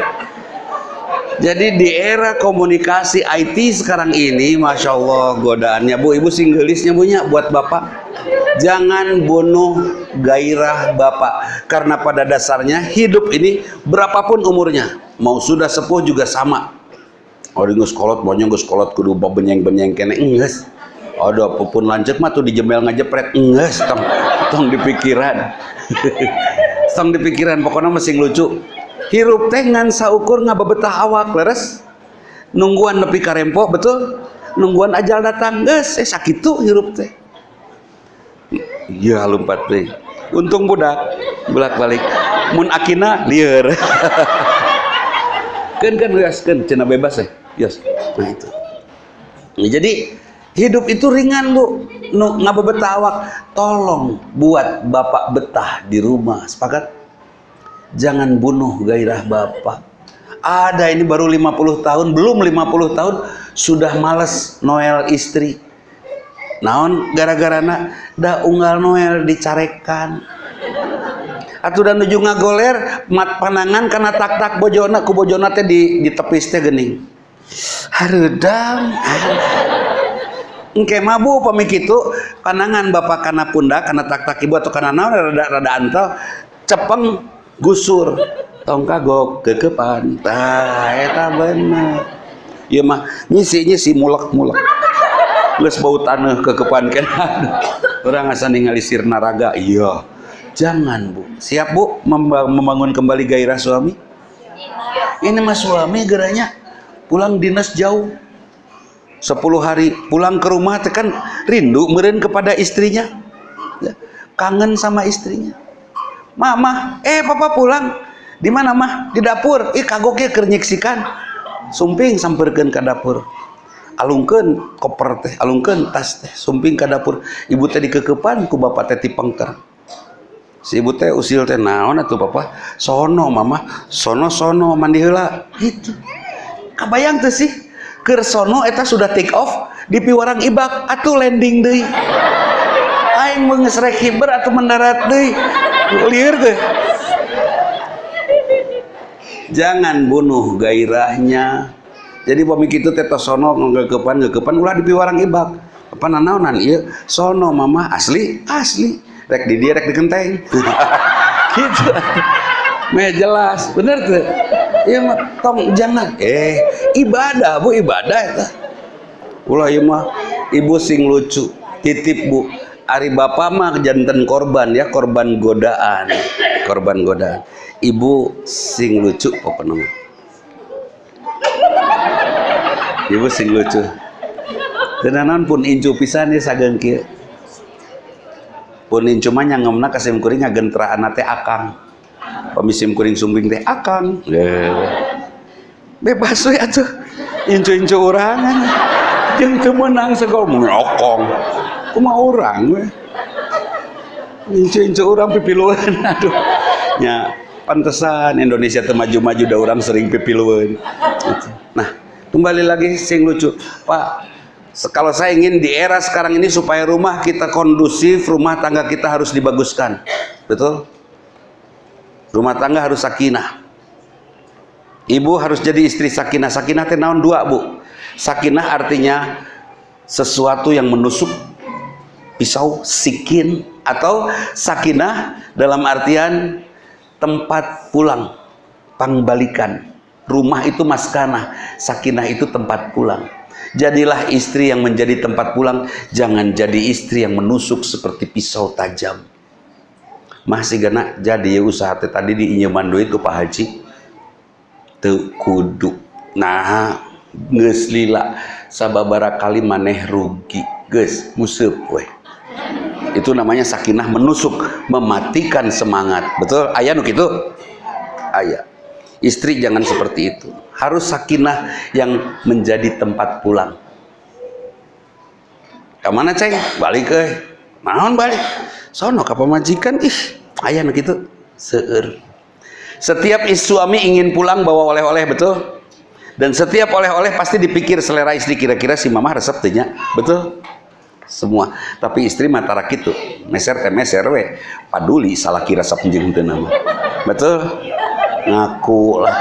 Jadi di era komunikasi IT sekarang ini Masya Allah godaannya. Bu Ibu singgelisnya punya buat Bapak. Jangan bunuh gairah Bapak. Karena pada dasarnya hidup ini berapapun umurnya mau sudah sepuh juga sama. Oh, gus kolot, banyak gus kolot kudu benyeng-benyeng kene enggak ada apa pun lancet mah tuh dijemel ngajepret enggak tong di pikiran. Tong di pikiran pokoknya masih lucu hirup teh ngan saukur ngababetah awak leres. Nungguan nepi karempo betul? Nungguan ajal datang geus eh sakit tuh hirup teh. Iya lompat deh untung budak bolak balik mun akina liar kan kan gas kan cina bebas ya yes nah itu nah, jadi hidup itu ringan bu. No, ngapa betawak tolong buat bapak betah di rumah. Sepakat? Jangan bunuh gairah bapak. Ada ini baru 50 tahun belum 50 tahun sudah males Noel istri. Naon? Gara-gara nak dah unggal Noel dicarekan. Atau dan nuju ngagoler mat panangan karena tak tak bojona ku bojona teh di di tepis teh gening. Harudang engke mabu pamik itu panangan bapak karena pundak karena tak tak ibu atau karena naon rada rada antal cepeng gusur. Tong kagok kekepan tah eta bener. Ieu mah nyisi nyisi mulek mulek geus bau tanah kekepan kan orang asa ningali sirna raga iya. Jangan bu. Siap bu membangun kembali gairah suami? Ini mas suami geranya pulang dinas jauh 10 hari pulang ke rumah tekan rindu meren kepada istrinya. Ya, kangen sama istrinya. Mama eh papa pulang. Di mana mah di dapur. Ih kagoknya kernyiksikan sumping samperkan ke dapur. Alungken koper teh alungken tas teh sumping ke dapur. Ibu teh dikekepan ku bapak teh tipengker. Si ibu teh usil teh naon atuh papa? Sono mama. Sono sono mandi heula. Gitu. Kabayang tuh sih kersono eta sudah take off di piwarang ibak. Atau landing deh aing mengesrek hiber atau mendarat deh liar tuh jangan bunuh gairahnya. Jadi pamik itu teto sono ngegepan ngegepan ulah di piwarang ibak. Apa nanaonan? Iya sono mama asli asli. Rek di dia rek di kenteng gitu. Me jelas. Bener tuh. Iya tong jangan. Eh ibadah bu ibadah itu ulah iya mah. Ibu sing lucu. Titip bu. Ari bapak mah jantan korban ya korban godaan. Korban godaan. Ibu sing lucu apa nama ibu sing lucu. Tenanan pun incu pisan ya sagan kia pun incu mah nyangemna kasim kuring ngagentra teh akang. Pemisim kuring sumbing teh akang bebas we atuh incu-incu orang yang temenang segol nyokong kuma orang we? Incu-incu orang pipiluan aduh. Ya pantesan Indonesia temaju-maju dah orang sering pipiluan. Nah kembali lagi sing lucu. Pak kalau saya ingin di era sekarang ini supaya rumah kita kondusif rumah tangga kita harus dibaguskan. Betul? Rumah tangga harus sakinah ibu harus jadi istri sakinah. Sakinah teh naon dua bu? Sakinah artinya sesuatu yang menusuk pisau sikin atau sakinah dalam artian tempat pulang pangbalikan. Rumah itu maskanah sakinah itu tempat pulang. Jadilah istri yang menjadi tempat pulang jangan jadi istri yang menusuk seperti pisau tajam. Masih gana jadi usaha tadi di inyaman duit Pak Haji kudu nah geus lila sababara kali maneh rugi. Geus museup weh itu namanya sakinah menusuk mematikan semangat. Betul? Ayah nuk itu ayah istri jangan seperti itu. Harus sakinah yang menjadi tempat pulang. Ke mana ceng? Balik ke naon balik? Sono ke pemajikan ih ayah gitu seur setiap suami ingin pulang bawa oleh-oleh betul? Dan setiap oleh-oleh pasti dipikir selera istri. Kira-kira si mama resep betul? Semua. Tapi istri matara gitu meser teh meser we. Paduli salah kira sapjeng teu nama. Betul? Ngaku lah.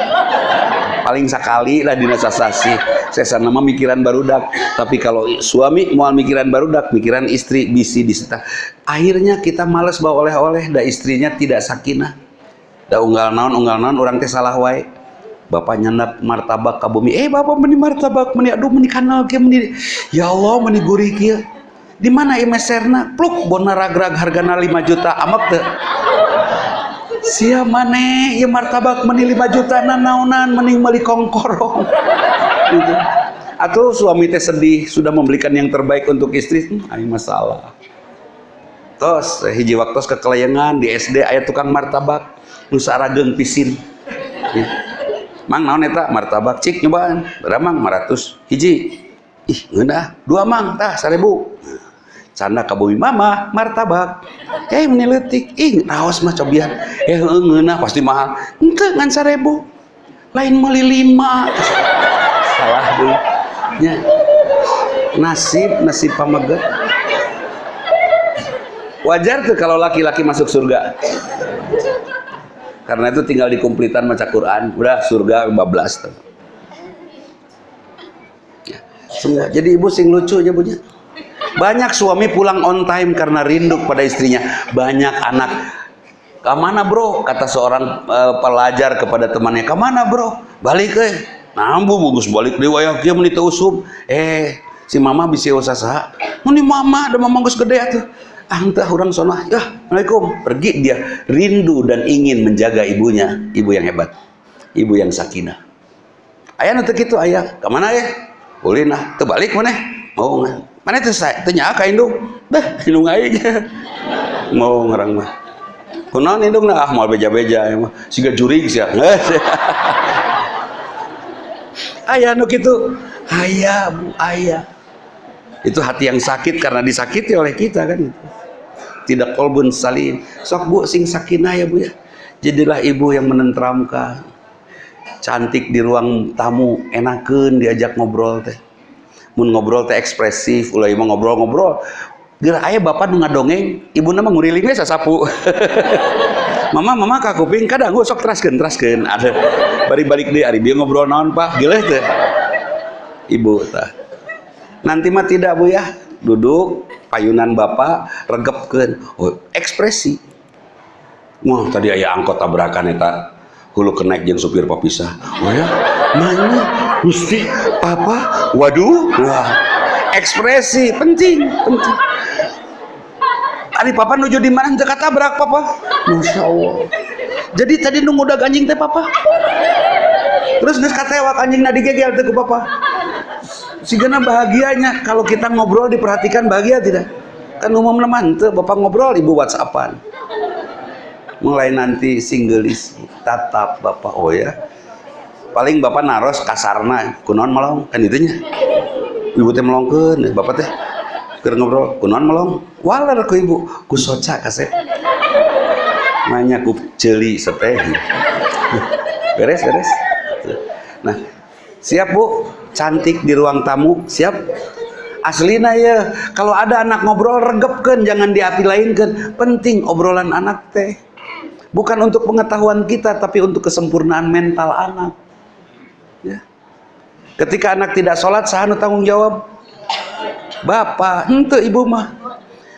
Paling sekali lah dina saya nama mikiran barudak. Tapi kalau suami mau mikiran barudak mikiran istri bisi disita akhirnya kita males bawa oleh-oleh da istrinya tidak sakinah da unggal naon unggal naon orang teh salah wae. Bapak nyandak martabak ke bumi. Eh bapak meni martabak meni aduh meni kanal kia meni. Ya Allah meni gurih kia di mana imeserna pluk bona ragrag hargana 5 juta amak teu sia mane ya martabak meni 5 juta nanaunan mending meuli kongkorong. Gitu. atau suami teh sedih sudah membelikan yang terbaik untuk istri. Hmm, masalah tos hiji waktu ke kelayangan di SD ayat tukang martabak. Nu sarageng pisin. Mang naon eta? Martabak cik nyobaan. Beramang 500 hiji. Ih ngeunah dua mang. Tah 1000 canda ka bumi mama martabak. Eh meneletik ih raos mah cobian. Eh ngeunah pasti mahal. Ente ngan sarebu. Lain meli lima. Salah dulu ya. nasib nasib pameget wajar tuh kalau laki-laki masuk surga karena itu tinggal dikumplitan maca Quran udah surga 15 tuh ya, semua jadi ibu sing lucu aja punya banyak suami pulang on time karena rindu pada istrinya. Banyak anak Ke mana bro? Kata seorang uh, pelajar kepada temannya. Ke mana bro? Balik eh. Nambu bagus balik di wayak dia menita usum. Eh si mama bisa usaha. Ini mama ada mama gus gede tuh. Ah entah orang sonah. Ya, Assalamualaikum. Pergi dia rindu dan ingin menjaga ibunya. Ibu yang hebat. Ibu yang sakinah. Ayah nanti gitu ayah. Ke mana ya? Boleh nah. Terbalik mana? Mau nggak? mana itu saya tanya ka indung dah indung aja mau ngerang mah kunaon indung nah ah mau beja-beja ya mah siga jurig ayah nu kitu ayah bu ayah itu hati yang sakit karena disakiti oleh kita kan itu tidak kolbun salim. Sok bu sing sakinah ya bu ya. Jadilah ibu yang menenteramkan. Cantik di ruang tamu enakan diajak ngobrol teh. Mun ngobrol teh ekspresif ulah imah ngobrol-ngobrol. Geura aya bapak nu ngadongeng ibuna mah nguriling we sasapu. Mama mama ka kuping kadang sok teraskeun teraskeun. Ada bari balik deui ari bieu ngobrol naon pak? Geuleuh teh. Ibu tah. Nanti mah tidak bu ya duduk payunan bapak regepkeun oh, ekspresi. Wah tadi aya angkot tabrakan eta. Hulu kenaik jeung supir papisah. Oh ya? Mana? Gusti apa waduh. Wah ekspresi. Penting penting. Ari papa nuju di mana? Teu tabrak papa. Masya Allah. Jadi tadi nunggu udah anjing teh papa? Terus geus katewak anjing nadi gegel teh ku papa sigana bahagianya kalau kita ngobrol diperhatikan bahagia tidak? Kan umum teman tuh bapak ngobrol ibu whatsappan. Mulai nanti singgelis tatap bapak oh ya. Paling bapak naros kasarna kunon melong kan itunya. Ibu teh melongkeun bapak teh. Keur ngobrol kunon melong. Walar ku ibu ku soca nanya ku celi seteh beres beres. Nah siap bu cantik di ruang tamu siap? Aslina ya. Kalau ada anak ngobrol regepkan jangan diapi lainkan. Penting obrolan anak teh. Bukan untuk pengetahuan kita tapi untuk kesempurnaan mental anak. Ya. ketika anak tidak sholat sahanu tanggung jawab? Bapak ente ibu mah.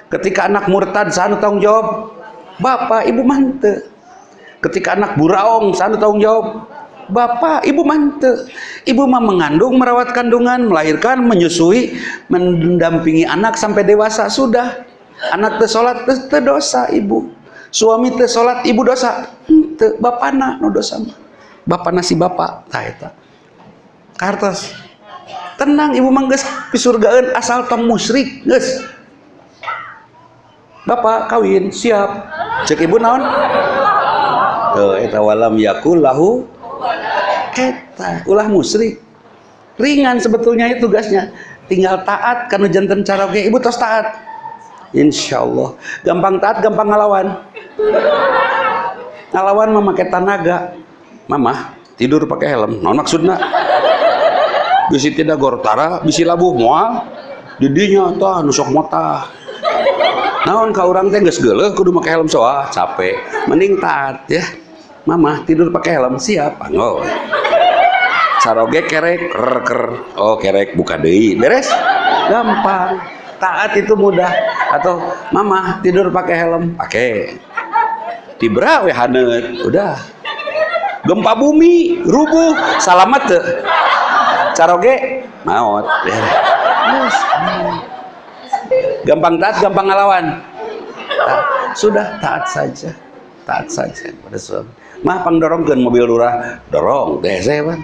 Ketika anak murtad sahanu tanggung jawab? Bapak ibu mante ketika anak buraong sahanu tanggung jawab bapak ibu mante. Ibu mah mengandung merawat kandungan melahirkan menyusui mendampingi anak sampai dewasa sudah. Anak tersolat terdosa ibu. Suami teh ibu dosa teu bapana no dosa mah. Bapana si bapak tah eta. Kartos tenang ibu mah geus pisurgaeun asal tong musyrik geus. Bapak kawin siap. Cek ibu naon? Tuh eta walam yakul lahu eta ulah musyrik ringan sebetulnya itu tugasnya tinggal taat karena jantan cara oke ibu tos taat. Insya Allah gampang taat gampang ngelawan ngelawan memakai tanaga. Mama tidur pakai helm. Non maksudnya bisi tidak gortara bisi labuh mual didinya tah nusok mota. Naon ka orang teh geus kudu make helm soa? Capek. Mending taat ya mama tidur pakai helm siap. Panggol saroge kerek ker ker. Oh kerek buka deui. Beres? Gampang. Taat itu mudah. Atau mama tidur pakai helm. Pakai tibra we hanet udah. Gempa bumi rubuh salamat tuh caroge maut yes. gampang taat gampang ngelawan sudah taat saja. Taat saja. Pada suami mah pang dorongkeun mobil lurah. Dorong DC pan.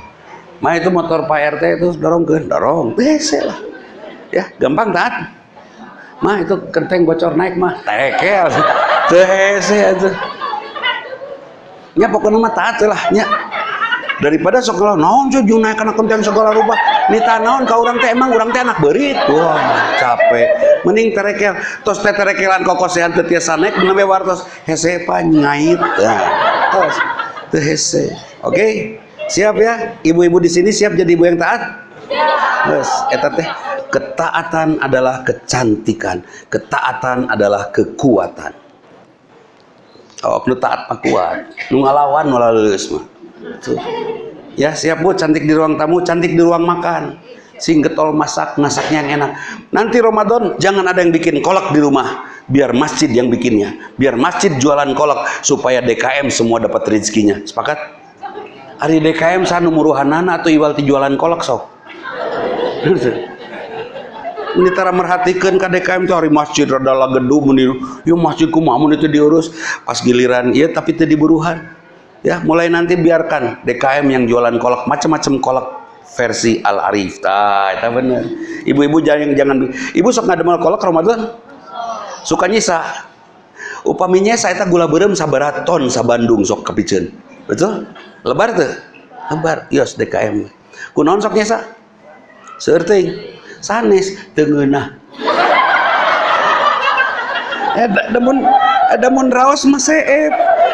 Mah itu motor Pak RT itu dorongkeun. Dorong DC lah. Ya gampang taat mah itu kenteng bocor naik mah. Tekel. DC itu. Nya pokoknya mah taat lah nya. Daripada sekolah naon sih naik kana kenteng segala rupa nita naon ka urang teh emang urang teh anak berit wah capek. Mending terekel. Tos teh terekelan kokosehan teu tiasa naik nembe wartos. Hese pa nyait nah tos teu hese oke okay? siap ya ibu-ibu di sini siap jadi ibu yang taat Yes, eta teh ketaatan adalah kecantikan, ketaatan adalah kekuatan. Oh, nu taat mah kuat. Nu ngalawan malah leuleus mah. Ya, siap Bu, cantik di ruang tamu, cantik di ruang makan. Sing getol masak, masaknya yang enak. Nanti Ramadan jangan ada yang bikin kolak di rumah. Biar masjid yang bikinnya. Biar masjid jualan kolak supaya DKM semua dapat rezekinya. Sepakat? Hari DKM sanu muruhanana atau iwal jualan kolak sok. ini tara merhatikan KDKM itu hari masjid adalah gedung meniru yuk masjidku mamun itu diurus pas giliran iya tapi itu diburuhan ya mulai nanti biarkan DKM yang jualan kolak macam-macam kolak versi Al Arif ah itu bener. Ibu-ibu jangan jangan ibu sok ngademel kolak Ramadan suka nyisa. Upaminya saya tak gula berem sabaraton sabandung sok kepicen betul? Lebar tuh lebar. Yos DKM kunaon sok nyisa? Seerting sanes tengenah eh demun demun raos mah seep.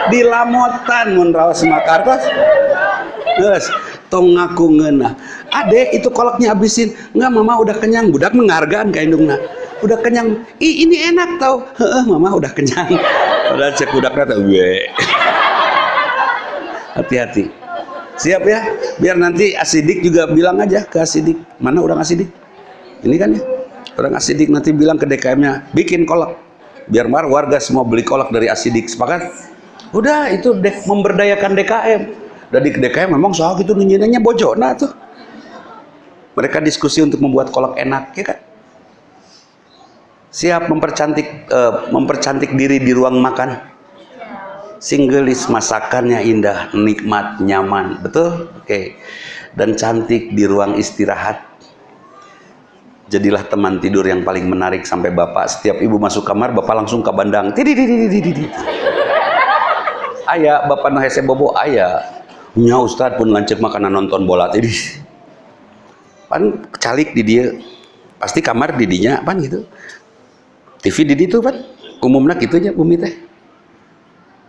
Di lamotan mun raos mah kartos. Geus tong ngaku ngeunah. Ade itu kolaknya habisin. Enggak mama udah kenyang. Budak menghargaan ka indungna. Udah kenyang. Ih ini enak tau. Heeh mama udah kenyang. Udah cek budaknya tau gue. Hati-hati. Siap ya? Biar nanti asidik juga bilang aja ke asidik. Mana orang asidik? Ini kan ya? Orang asidik nanti bilang ke DKM-nya bikin kolak. Biar mar warga semua beli kolak dari asidik. Sepakat? Udah itu dek, memberdayakan DKM dari DKM memang soal itu nunjinanya bojona tuh. Mereka diskusi untuk membuat kolak enak ya kan? Siap mempercantik uh, mempercantik diri di ruang makan. Singgelis masakannya indah nikmat nyaman. Betul? Oke. Okay. dan cantik di ruang istirahat. Jadilah teman tidur yang paling menarik sampai bapak. Setiap ibu masuk kamar bapak langsung ke bandang. Ayah bapak no hese bobo ayah nya ustad pun lancet makanan nonton bola tadi. Pan calik di dia. Pasti kamar didinya pan gitu. TV di itu pan. Umumnya gitu aja bumi teh.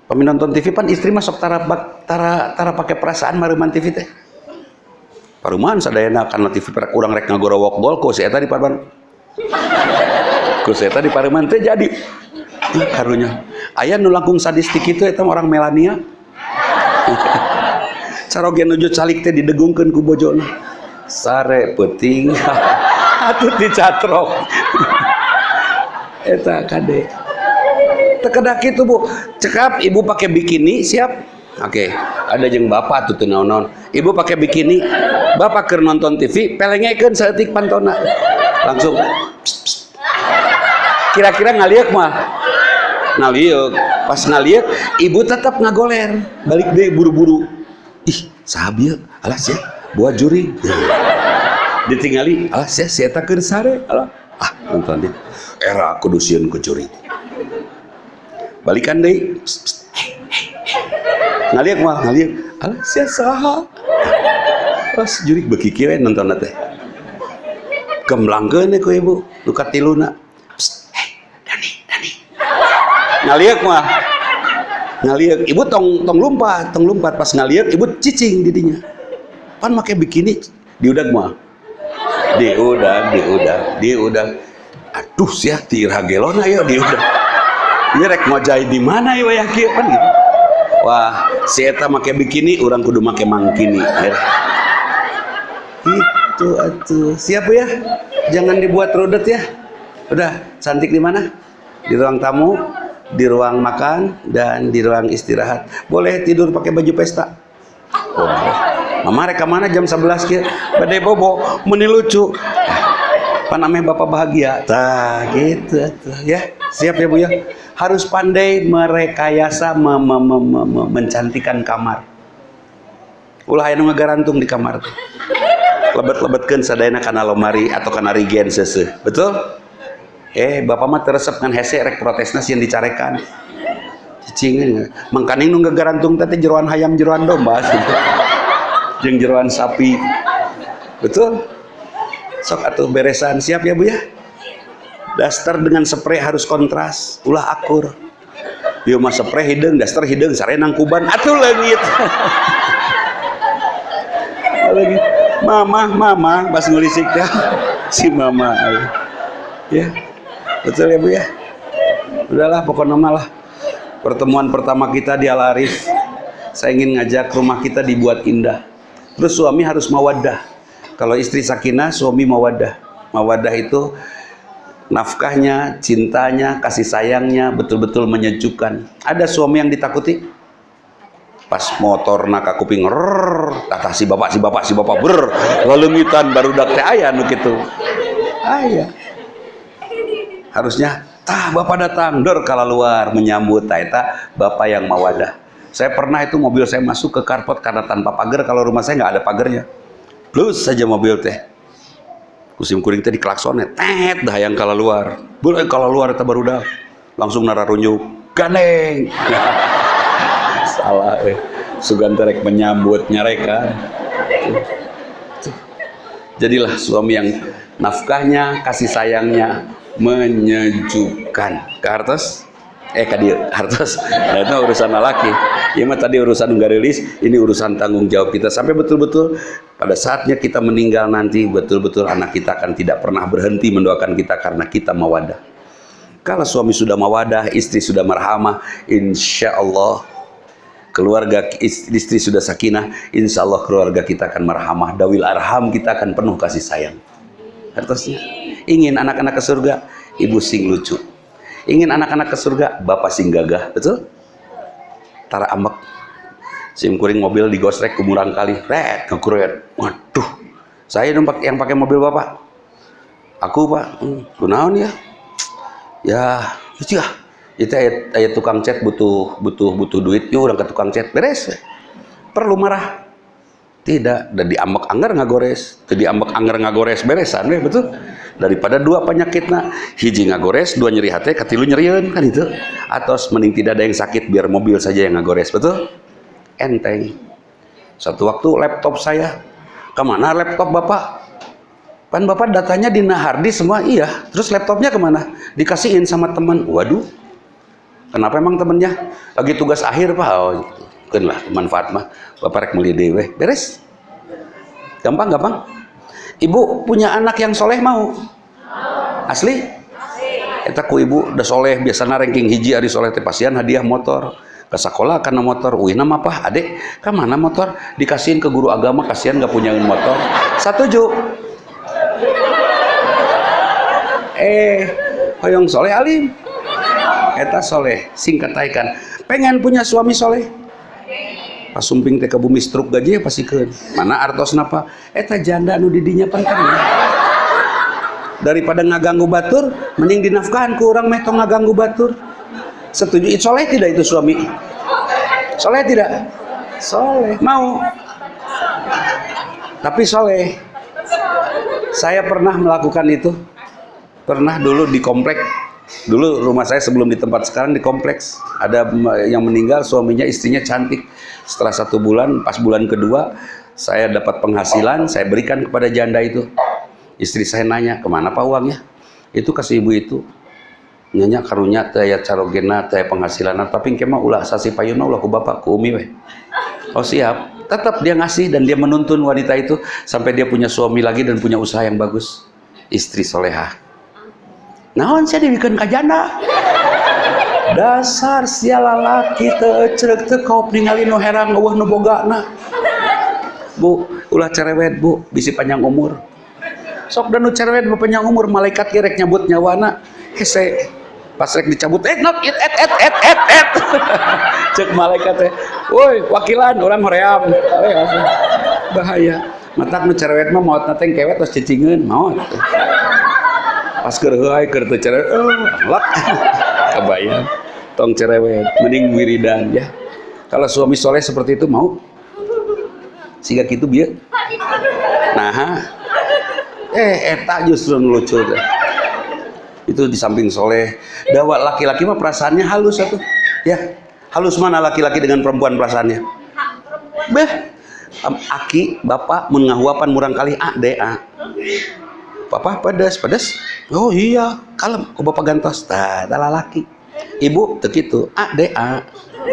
Pemi nonton TV pan istri masuk tara tara tara pakai perasaan maruman TV teh. Paruman sadayana karena TV perak kurang rek ngagorowok gol ku si eta di paruman ku si eta di paruman teh jadi. Karunya. Ayah nu langkung sadistik itu eta orang Melania caroge nuju calik teh didegungkeun ku bojona sare peting atuh dicatrok. Eta kade. Tekedak itu bu. Cekap ibu pakai bikini siap? Oke, okay. ada jeng bapak tuh naon naon. Ibu pakai bikini, bapak ker nonton TV, pelengekeun saeutik pantona. Langsung kira-kira ngaliek mah? Ngaliek. Pas ngaliek ibu tetap ngagoler. Balik deh buru-buru ih sahabieu alah sih buat juri. Ditinggali. Alah sih saya tak sare. Alah. Ah nonton dia. Era kudusian ke juri. Balikan deh ngaliak mah ngaliak. Alah sia saha. Pas jurik beki nonton teh gemblangkeun ku ibu. Nu katiluna hey Dani Dani. Ngaliak mah ngaliak ibu tong tong lompat tong lompat. Pas ngaliak ibu cicing didinya. Pan make bikini diudag mah di udah di udah di udah aduh sih tira gelona ya di udah ini rek ngojai di mana ya yang kia kan gitu. Wah si make bikini orang kudu make mangkini ya. itu atuh. Siap ya? Jangan dibuat rudet ya. Udah cantik di mana? Di ruang tamu di ruang makan dan di ruang istirahat. Boleh tidur pakai baju pesta? Boleh. Mama reka mana jam 11 kia badai bobo meni lucu. Apa namanya bapak bahagia? Tah gitu tuh ya. Siap ya bu ya? Harus pandai merekayasa me me me me me mencantikan kamar. Ulah aya ngarantung di kamar tuh. Lebet-lebetkeun sadayana kana lomari atau kana rigen sese betul eh bapak mah teresep kan hese rek protesna yang dicarekan. Cicing mangkaning nu ngagarantung teh jeroan hayam jeroan domba. Jeung jeroan sapi. Betul? Sok atuh beresan. Siap ya bu ya? Daster dengan spray harus kontras. Ulah akur. Yo mah spray hidung daster hidung sarenang kuban. Atuh leungit. Mama mama. Pas ngulisik ya si mama. Ya betul ya bu ya? Udahlah pokoknya malah pertemuan pertama kita di Al Arif saya ingin ngajak rumah kita dibuat indah. Terus suami harus mawadah kalau istri sakinah suami mawadah mawadah itu nafkahnya cintanya kasih sayangnya betul-betul menyejukkan. Ada suami yang ditakuti? Pas motor nak kuping kata si bapak si bapak si bapak ber lelengitan baru dak teh aya nu kitu. Aya harusnya tah bapak datang. Dor kalau luar menyambut taita bapak yang mawadah. Saya pernah itu mobil saya masuk ke karpot karena tanpa pagar. Kalau rumah saya nggak ada pagarnya. Plus saja mobil teh. Kusim kuring teh diklaksonnya tet dah yang kalau luar boleh kalau luar itu baru dah. Langsung nararunjuk ganeng salah eh. Sugan terek menyambut nyareka jadilah suami yang nafkahnya kasih sayangnya menyejukkan. Ke eh ke dia hartos. Nah, itu urusan laki ya mah tadi urusan rilis ini urusan tanggung jawab kita. Sampai betul-betul pada saatnya kita meninggal nanti betul-betul anak kita akan tidak pernah berhenti mendoakan kita karena kita mawadah kalau suami sudah mawadah istri sudah marhamah insya Allah keluarga istri sudah sakinah insya Allah keluarga kita akan marhamah dawil arham kita akan penuh kasih sayang. Hartosnya ingin anak-anak ke surga ibu sing lucu. Ingin anak-anak ke surga bapak sing gagah betul? Tara ambek sim kuring mobil digosrek kumurang kali. Red ngekuret waduh saya dong yang pakai mobil bapak. Aku pak hmm, kunaon ya. Ya itu ya itu ayat, ayat tukang cat butuh butuh butuh duit. Yuk orang ke tukang cat. Beres. Perlu marah tidak. Dan diambek anggar ngagores. Jadi ambek anggar ngagores beresan ya betul. Daripada dua penyakitnya hiji ngagores dua nyeri hati katilu nyerian kan itu. Atau mending tidak ada yang sakit biar mobil saja yang ngagores betul. Enteng. Satu waktu laptop saya. Ke mana laptop bapak? Pan bapak datanya di Nahardi semua iya. Terus laptopnya ke mana dikasihin sama teman. Waduh. Kenapa emang temennya? Lagi tugas akhir pak? Oh, kan lah manfaat mah. Bapak rek meli dewe beres. Gampang gampang. Ibu punya anak yang soleh mau? Asli? Kita ku ibu udah soleh biasa ranking hiji hari soleh teh pasian hadiah motor. Ke sekolah karena motor wih nama apa? Adek ke mana motor? Dikasihin ke guru agama kasihan nggak punya motor. Satuju. Eh hoyong soleh alim. Eta soleh singkat taikan pengen punya suami soleh pas sumping teh ke bumi struk gaji ya pasti ke? Mana artos napa? Eta janda nu didinya penting daripada ngaganggu batur mending dinafkahan ke orang metong ngaganggu batur. Setuju soleh tidak itu suami? Soleh tidak? Soleh. Mau? Tapi soleh. Saya pernah melakukan itu. Pernah dulu di komplek Dulu rumah saya sebelum di tempat sekarang di kompleks ada yang meninggal suaminya istrinya cantik. Setelah satu bulan, pas bulan kedua saya dapat penghasilan, saya berikan kepada janda itu. Istri saya nanya ke mana pak uangnya? Itu kasih ibu itu. Nyanyi karunya taya carogena taya penghasilan tapi kema ulah sasi payuna ulah ku bapak ku umi weh. Oh siap. tetap dia ngasih dan dia menuntun wanita itu sampai dia punya suami lagi dan punya usaha yang bagus istri soleha naon saya dibikin kajana dasar siala laki cerek teu kau ningali nu herang eueuh nu bogana bu ulah cerewet bu bisi panjang umur. Sok dan cerewet panjang umur malaikat kirek nyabut nyawana hese pas rek dicabut eh not et et et et et et. Cek malaikat teh woi wakilan orang hoream bahaya. Matak nu cerewet mah maut nate kewet terus cicingeun maut pas teu cerewet oh lak. Kebayang tong cerewet mending wiridan ya. Kalau suami soleh seperti itu mau? Sehingga gitu biar nah eh eta justru lucu deh itu di samping soleh. Dawa laki-laki mah perasaannya halus satu ya. Halus mana laki-laki dengan perempuan perasaannya? Beh. Aki bapak mengahuapan murang kali a de a. Papa pedas pedas oh iya. Kalem. Oh bapak gantos. Tah adalah laki ibu begitu a de a.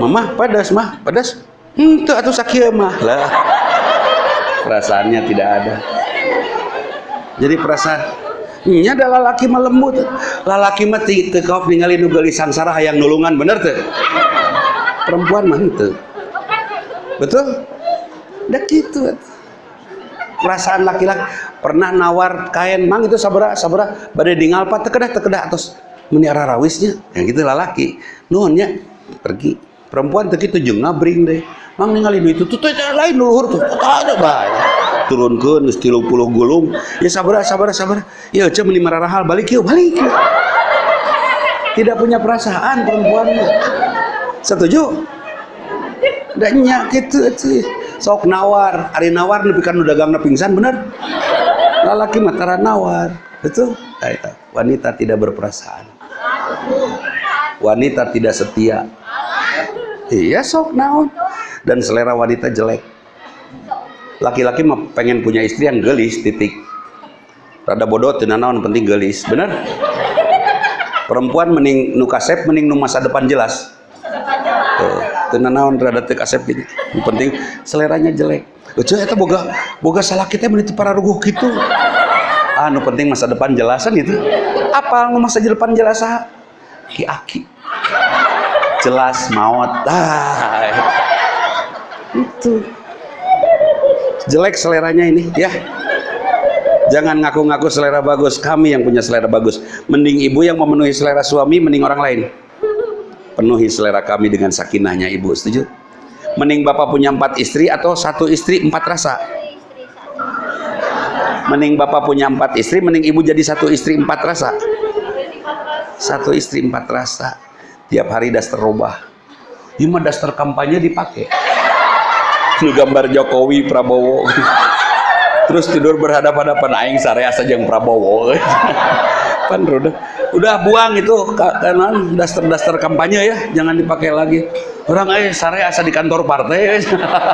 Mama pedas mah. Pedas hmm tuh atau sakit mah. Lah perasaannya tidak ada. Jadi perasaan nya adalah laki mah lembut. Lalaki mah teu kau ningali nu sangsara hayang nulungan bener teu perempuan mah teu betul? Dah gitu perasaan laki-laki. Pernah nawar kain mang itu sabara sabara badai dingal pak tekedah tekedah. Atas meniara rawisnya. Yang gitu lalaki nuhunnya pergi. Perempuan teu kitu jeung ngabring deh. Mang ningali itu tuh tuh lain luhur tuh. Ada bae turunkan tilu puluh gulung. Ya sabar sabar sabar ya cem lima hal balik yuk balik yuk. Tidak punya perasaan perempuan setuju? Dan gitu sih sok nawar. Hari nawar lebih kan udah gangna pingsan bener? Lalaki mataran nawar betul? Wanita tidak berperasaan. Wanita tidak setia. Iya sok naon. Dan selera wanita jelek. Laki-laki pengen punya istri yang gelis titik. Rada bodoh tenanawan penting gelis bener? Perempuan mending nu kasep mending nu masa depan jelas tenanawan rada teu kasep ini penting seleranya jelek. Lucu eta boga boga salah kita menit para ruguh gitu ah nu penting masa depan jelasan itu. Apa nu masa depan jelas ki aki. Jelas maut. Ah itu. Jelek seleranya ini ya. Jangan ngaku-ngaku selera bagus. Kami yang punya selera bagus. Mending ibu yang memenuhi selera suami mending orang lain penuhi selera kami dengan sakinahnya ibu. Setuju? Mending bapak punya empat istri atau satu istri empat rasa? Mending bapak punya empat istri mending ibu jadi satu istri empat rasa. Satu istri empat rasa. Tiap hari daster robah Cuma daster kampanye dipakai. Nu gambar Jokowi Prabowo. Terus tidur berhadapan-hadapan aing sarea saja yang Prabowo. Kan udah udah buang itu kanan daster-daster kampanye ya jangan dipakai lagi. Orang eh sare asa di kantor partai.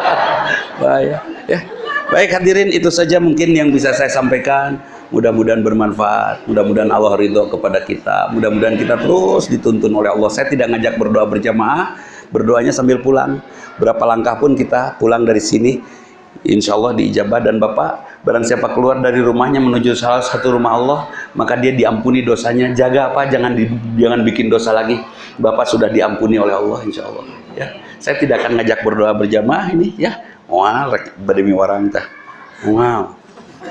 Bahaya. Ya. Baik hadirin itu saja mungkin yang bisa saya sampaikan. Mudah-mudahan bermanfaat. Mudah-mudahan Allah ridho kepada kita. Mudah-mudahan kita terus dituntun oleh Allah. Saya tidak ngajak berdoa berjamaah. Berdoanya sambil pulang. Berapa langkah pun kita pulang dari sini Insya Allah diijabah dan Bapak barang siapa keluar dari rumahnya menuju salah satu rumah Allah maka dia diampuni dosanya. Jaga apa? Jangan di, jangan bikin dosa lagi. Bapak sudah diampuni oleh Allah Insya Allah ya. Saya tidak akan ngajak berdoa berjamaah ini ya. Wah bademi warang tah. Wow.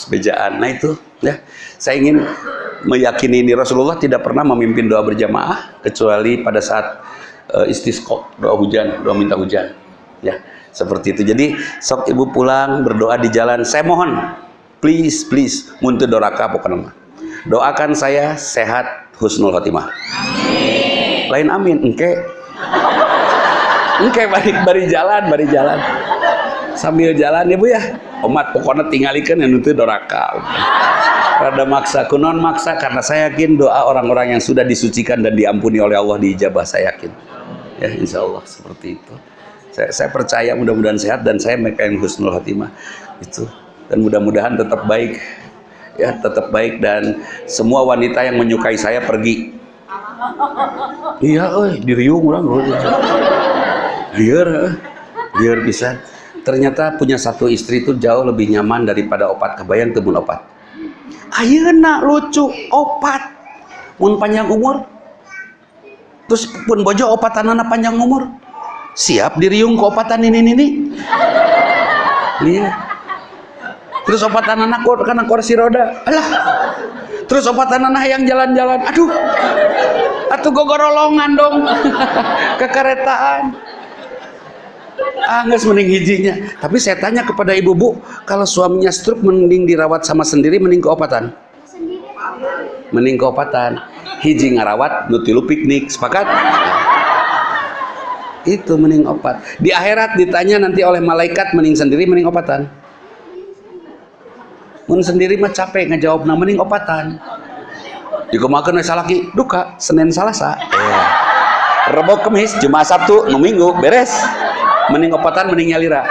Sepejaan nah itu ya. Saya ingin meyakini ini Rasulullah tidak pernah memimpin doa berjamaah kecuali pada saat uh, istisqa doa hujan doa minta hujan ya seperti itu. Jadi sok ibu pulang berdoa di jalan. Saya mohon please please muntah doraka pokoknya doakan saya sehat husnul khotimah. Amin. lain amin engke. Engke bari bari jalan bari jalan. Sambil jalan ibu ya. Umat pokoknya tinggalikan yang itu doraka rada maksa kunon maksa karena saya yakin doa orang-orang yang sudah disucikan dan diampuni oleh Allah diijabah saya yakin. Ya insya Allah seperti itu saya, saya percaya mudah-mudahan sehat dan saya yang husnul khotimah itu. Dan mudah-mudahan tetap baik. Ya tetap baik dan semua wanita yang menyukai saya pergi. Iya eh diriung orang iya biar bisa. Ternyata punya satu istri itu jauh lebih nyaman daripada opat. Kebayang temun opat? Ayeuna lucu. Opat. Mun panjang umur. Terus pun bojo opatan anak panjang umur siap diriung ke opatan ini ini lihat terus opatan anak karena kursi roda. Alah. Terus opatan anak yang jalan-jalan. Aduh. Atuh gogorolongan dong. Kekeretaan. Ah nggak mending hijinya. Tapi saya tanya kepada ibu bu kalau suaminya stroke mending dirawat sama sendiri mending keopatan mending keopatan hiji ngarawat nutilu piknik sepakat itu mending opat. Di akhirat ditanya nanti oleh malaikat mending sendiri mending opatan. Mun sendiri mah capek ngejawab nah mending opatan. Dikumakan oleh salaki duka Senin Salasa. Yeah. Rebo Kemis Jumat Sabtu Minggu beres. Mending opatan mending nyalira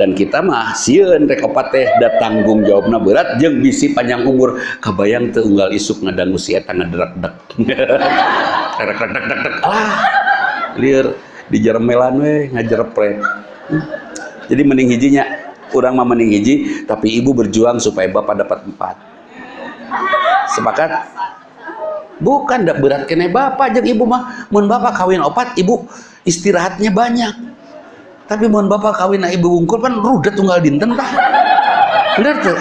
dan kita mah sieun rek opat teh da tanggung jawabna berat jeung bisi panjang umur. Kabayang teu unggal isuk ngadangu si eta ngaderak-dek dek ah lieur di jeremelan we ngajerepret jadi mending hijinya kurang mah mending hiji tapi ibu berjuang supaya bapak dapat empat. Sepakat? Bukan berat kene bapak. Jeung ibu mah mun bapak kawin opat ibu istirahatnya banyak tapi mohon bapak kawin ibu bungkul kan rudet tunggal dinten tah. Bener tuh.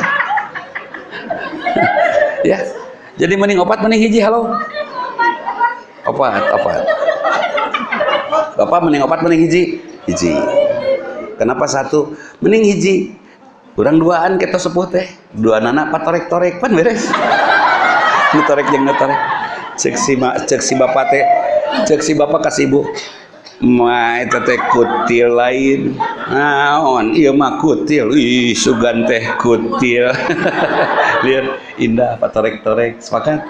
Ya jadi mending opat mending hiji halo. Opat opat. Bapak mending opat mending hiji. Hiji. Kenapa satu? Mending hiji. Kurang duaan kita sepuh teh. Dua anak patorek torek pan beres. Ngetorek yang ngetorek. Cek si, cek si bapak teh. Cek si bapak kasih ibu. Ma kutil lain. Naon ieu mah kutil. Ih sugan teh kutil. Lihat indah patorek-torek. Sepakat?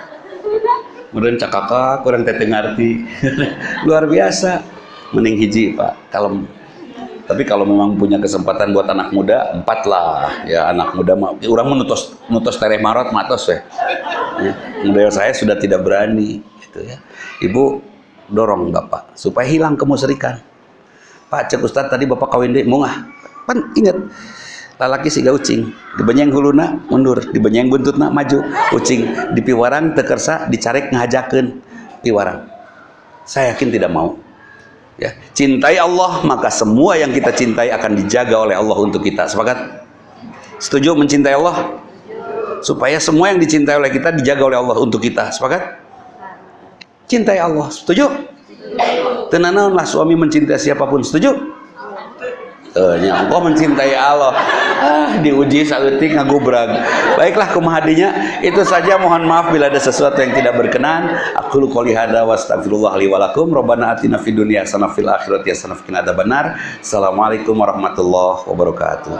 Kemudian cakaka kurang teh ngarti. Luar biasa. Mending hiji Pak, kalem. Tapi kalau memang punya kesempatan buat anak muda, empat lah. Ya anak muda mah, orang menutus menutus tereh marot matos ya. ya. saya sudah tidak berani, gitu ya. Ibu dorong bapak supaya hilang kemusyrikan pak cek ustad tadi bapak kawin deh mungah. Pan ingat lalaki si ucing. Dibenyeng huluna mundur. Dibenyeng buntutna maju. Ucing. Di piwarang tekersa dicarek ngajaken piwarang. Saya yakin tidak mau. Ya cintai Allah maka semua yang kita cintai akan dijaga oleh Allah untuk kita. Sepakat? Setuju mencintai Allah? Supaya semua yang dicintai oleh kita dijaga oleh Allah untuk kita. Sepakat cintai Allah. Setuju? Tenanaunlah suami mencintai siapa pun. Setuju? Uh, Allah mencintai Allah. Ah diuji sautik ngagubrag. Baiklah kumahadinya itu saja. Mohon maaf bila ada sesuatu yang tidak berkenan. Aku qouli hada wa astagfirullah li walakum robbana atina fid dunya hasanah fil akhirati hasanah wa qina adzabannar assalamualaikum warahmatullahi wabarakatuh.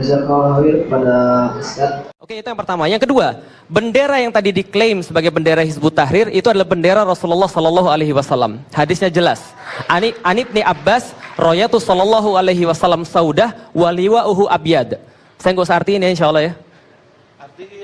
Jazakallahu pada Ustaz Oke, itu yang pertama. Yang kedua, bendera yang tadi diklaim sebagai bendera Hizbut Tahrir itu adalah bendera Rasulullah Sallallahu Alaihi Wasallam. Hadisnya jelas. Ani Anib ni Abbas, Royatu Sallallahu Alaihi Wasallam Saudah, waliwa uhu abyad. Saya nggak usah artiin ya, insya Allah ya.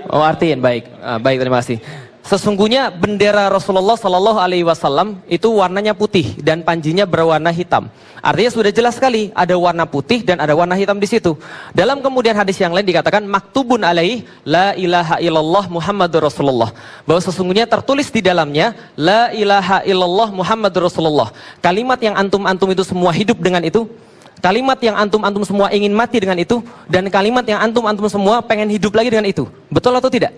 Oh artiin, baik, ah, baik terima kasih. Sesungguhnya bendera Rasulullah Shallallahu Alaihi Wasallam itu warnanya putih dan panjinya berwarna hitam. Artinya sudah jelas sekali ada warna putih dan ada warna hitam di situ. Dalam kemudian hadis yang lain dikatakan maktubun alaih la ilaha illallah Muhammadur Rasulullah. Bahwa sesungguhnya tertulis di dalamnya la ilaha illallah Muhammadur Rasulullah. Kalimat yang antum-antum itu semua hidup dengan itu Kalimat yang antum-antum semua ingin mati dengan itu dan kalimat yang antum-antum semua pengen hidup lagi dengan itu. Betul atau tidak?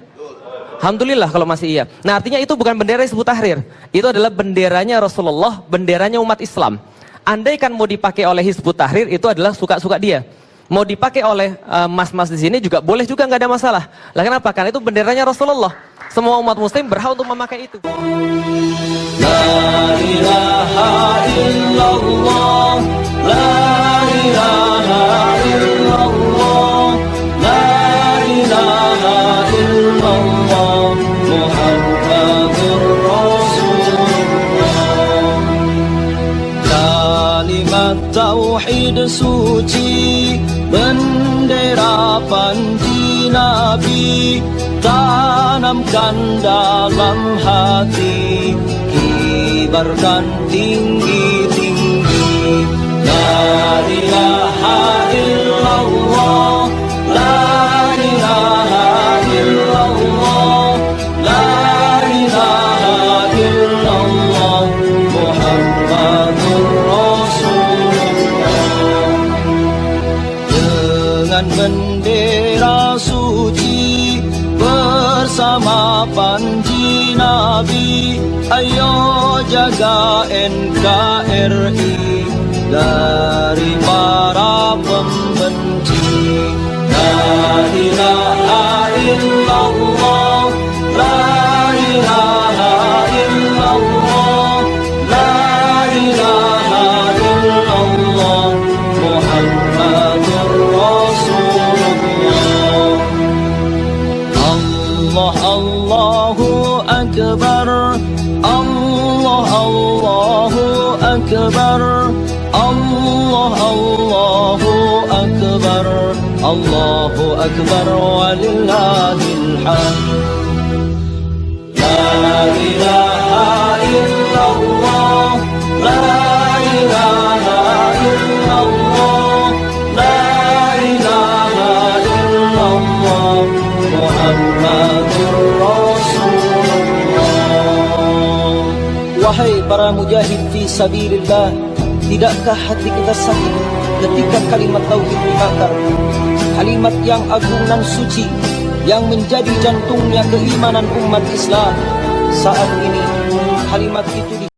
Alhamdulillah kalau masih iya. Nah artinya itu bukan bendera Hizbut Tahrir. Itu adalah benderanya Rasulullah, benderanya umat Islam. Andai kan mau dipakai oleh Hizbut Tahrir itu adalah suka-suka dia. Mau dipakai oleh eh, mas-mas uh, di sini juga boleh juga nggak ada masalah. Lah kenapa? Karena itu benderanya Rasulullah. Semua umat muslim berhak untuk memakai itu. La ilaha illallah, tanamkan dalam hati kibarkan tinggi-tinggi. La ilaha jaga NKRI dari Allahu Akbar walillahil hamd La ilaha illallah La ilaha illallah La ilaha illallah Muhammadur Rasulullah Wahai para mujahid fi sabilillah Tidakkah hati kita sakit ketika kalimat tauhid dibakar Kalimat yang agung dan suci Yang menjadi jantungnya keimanan umat Islam Saat ini kalimat itu di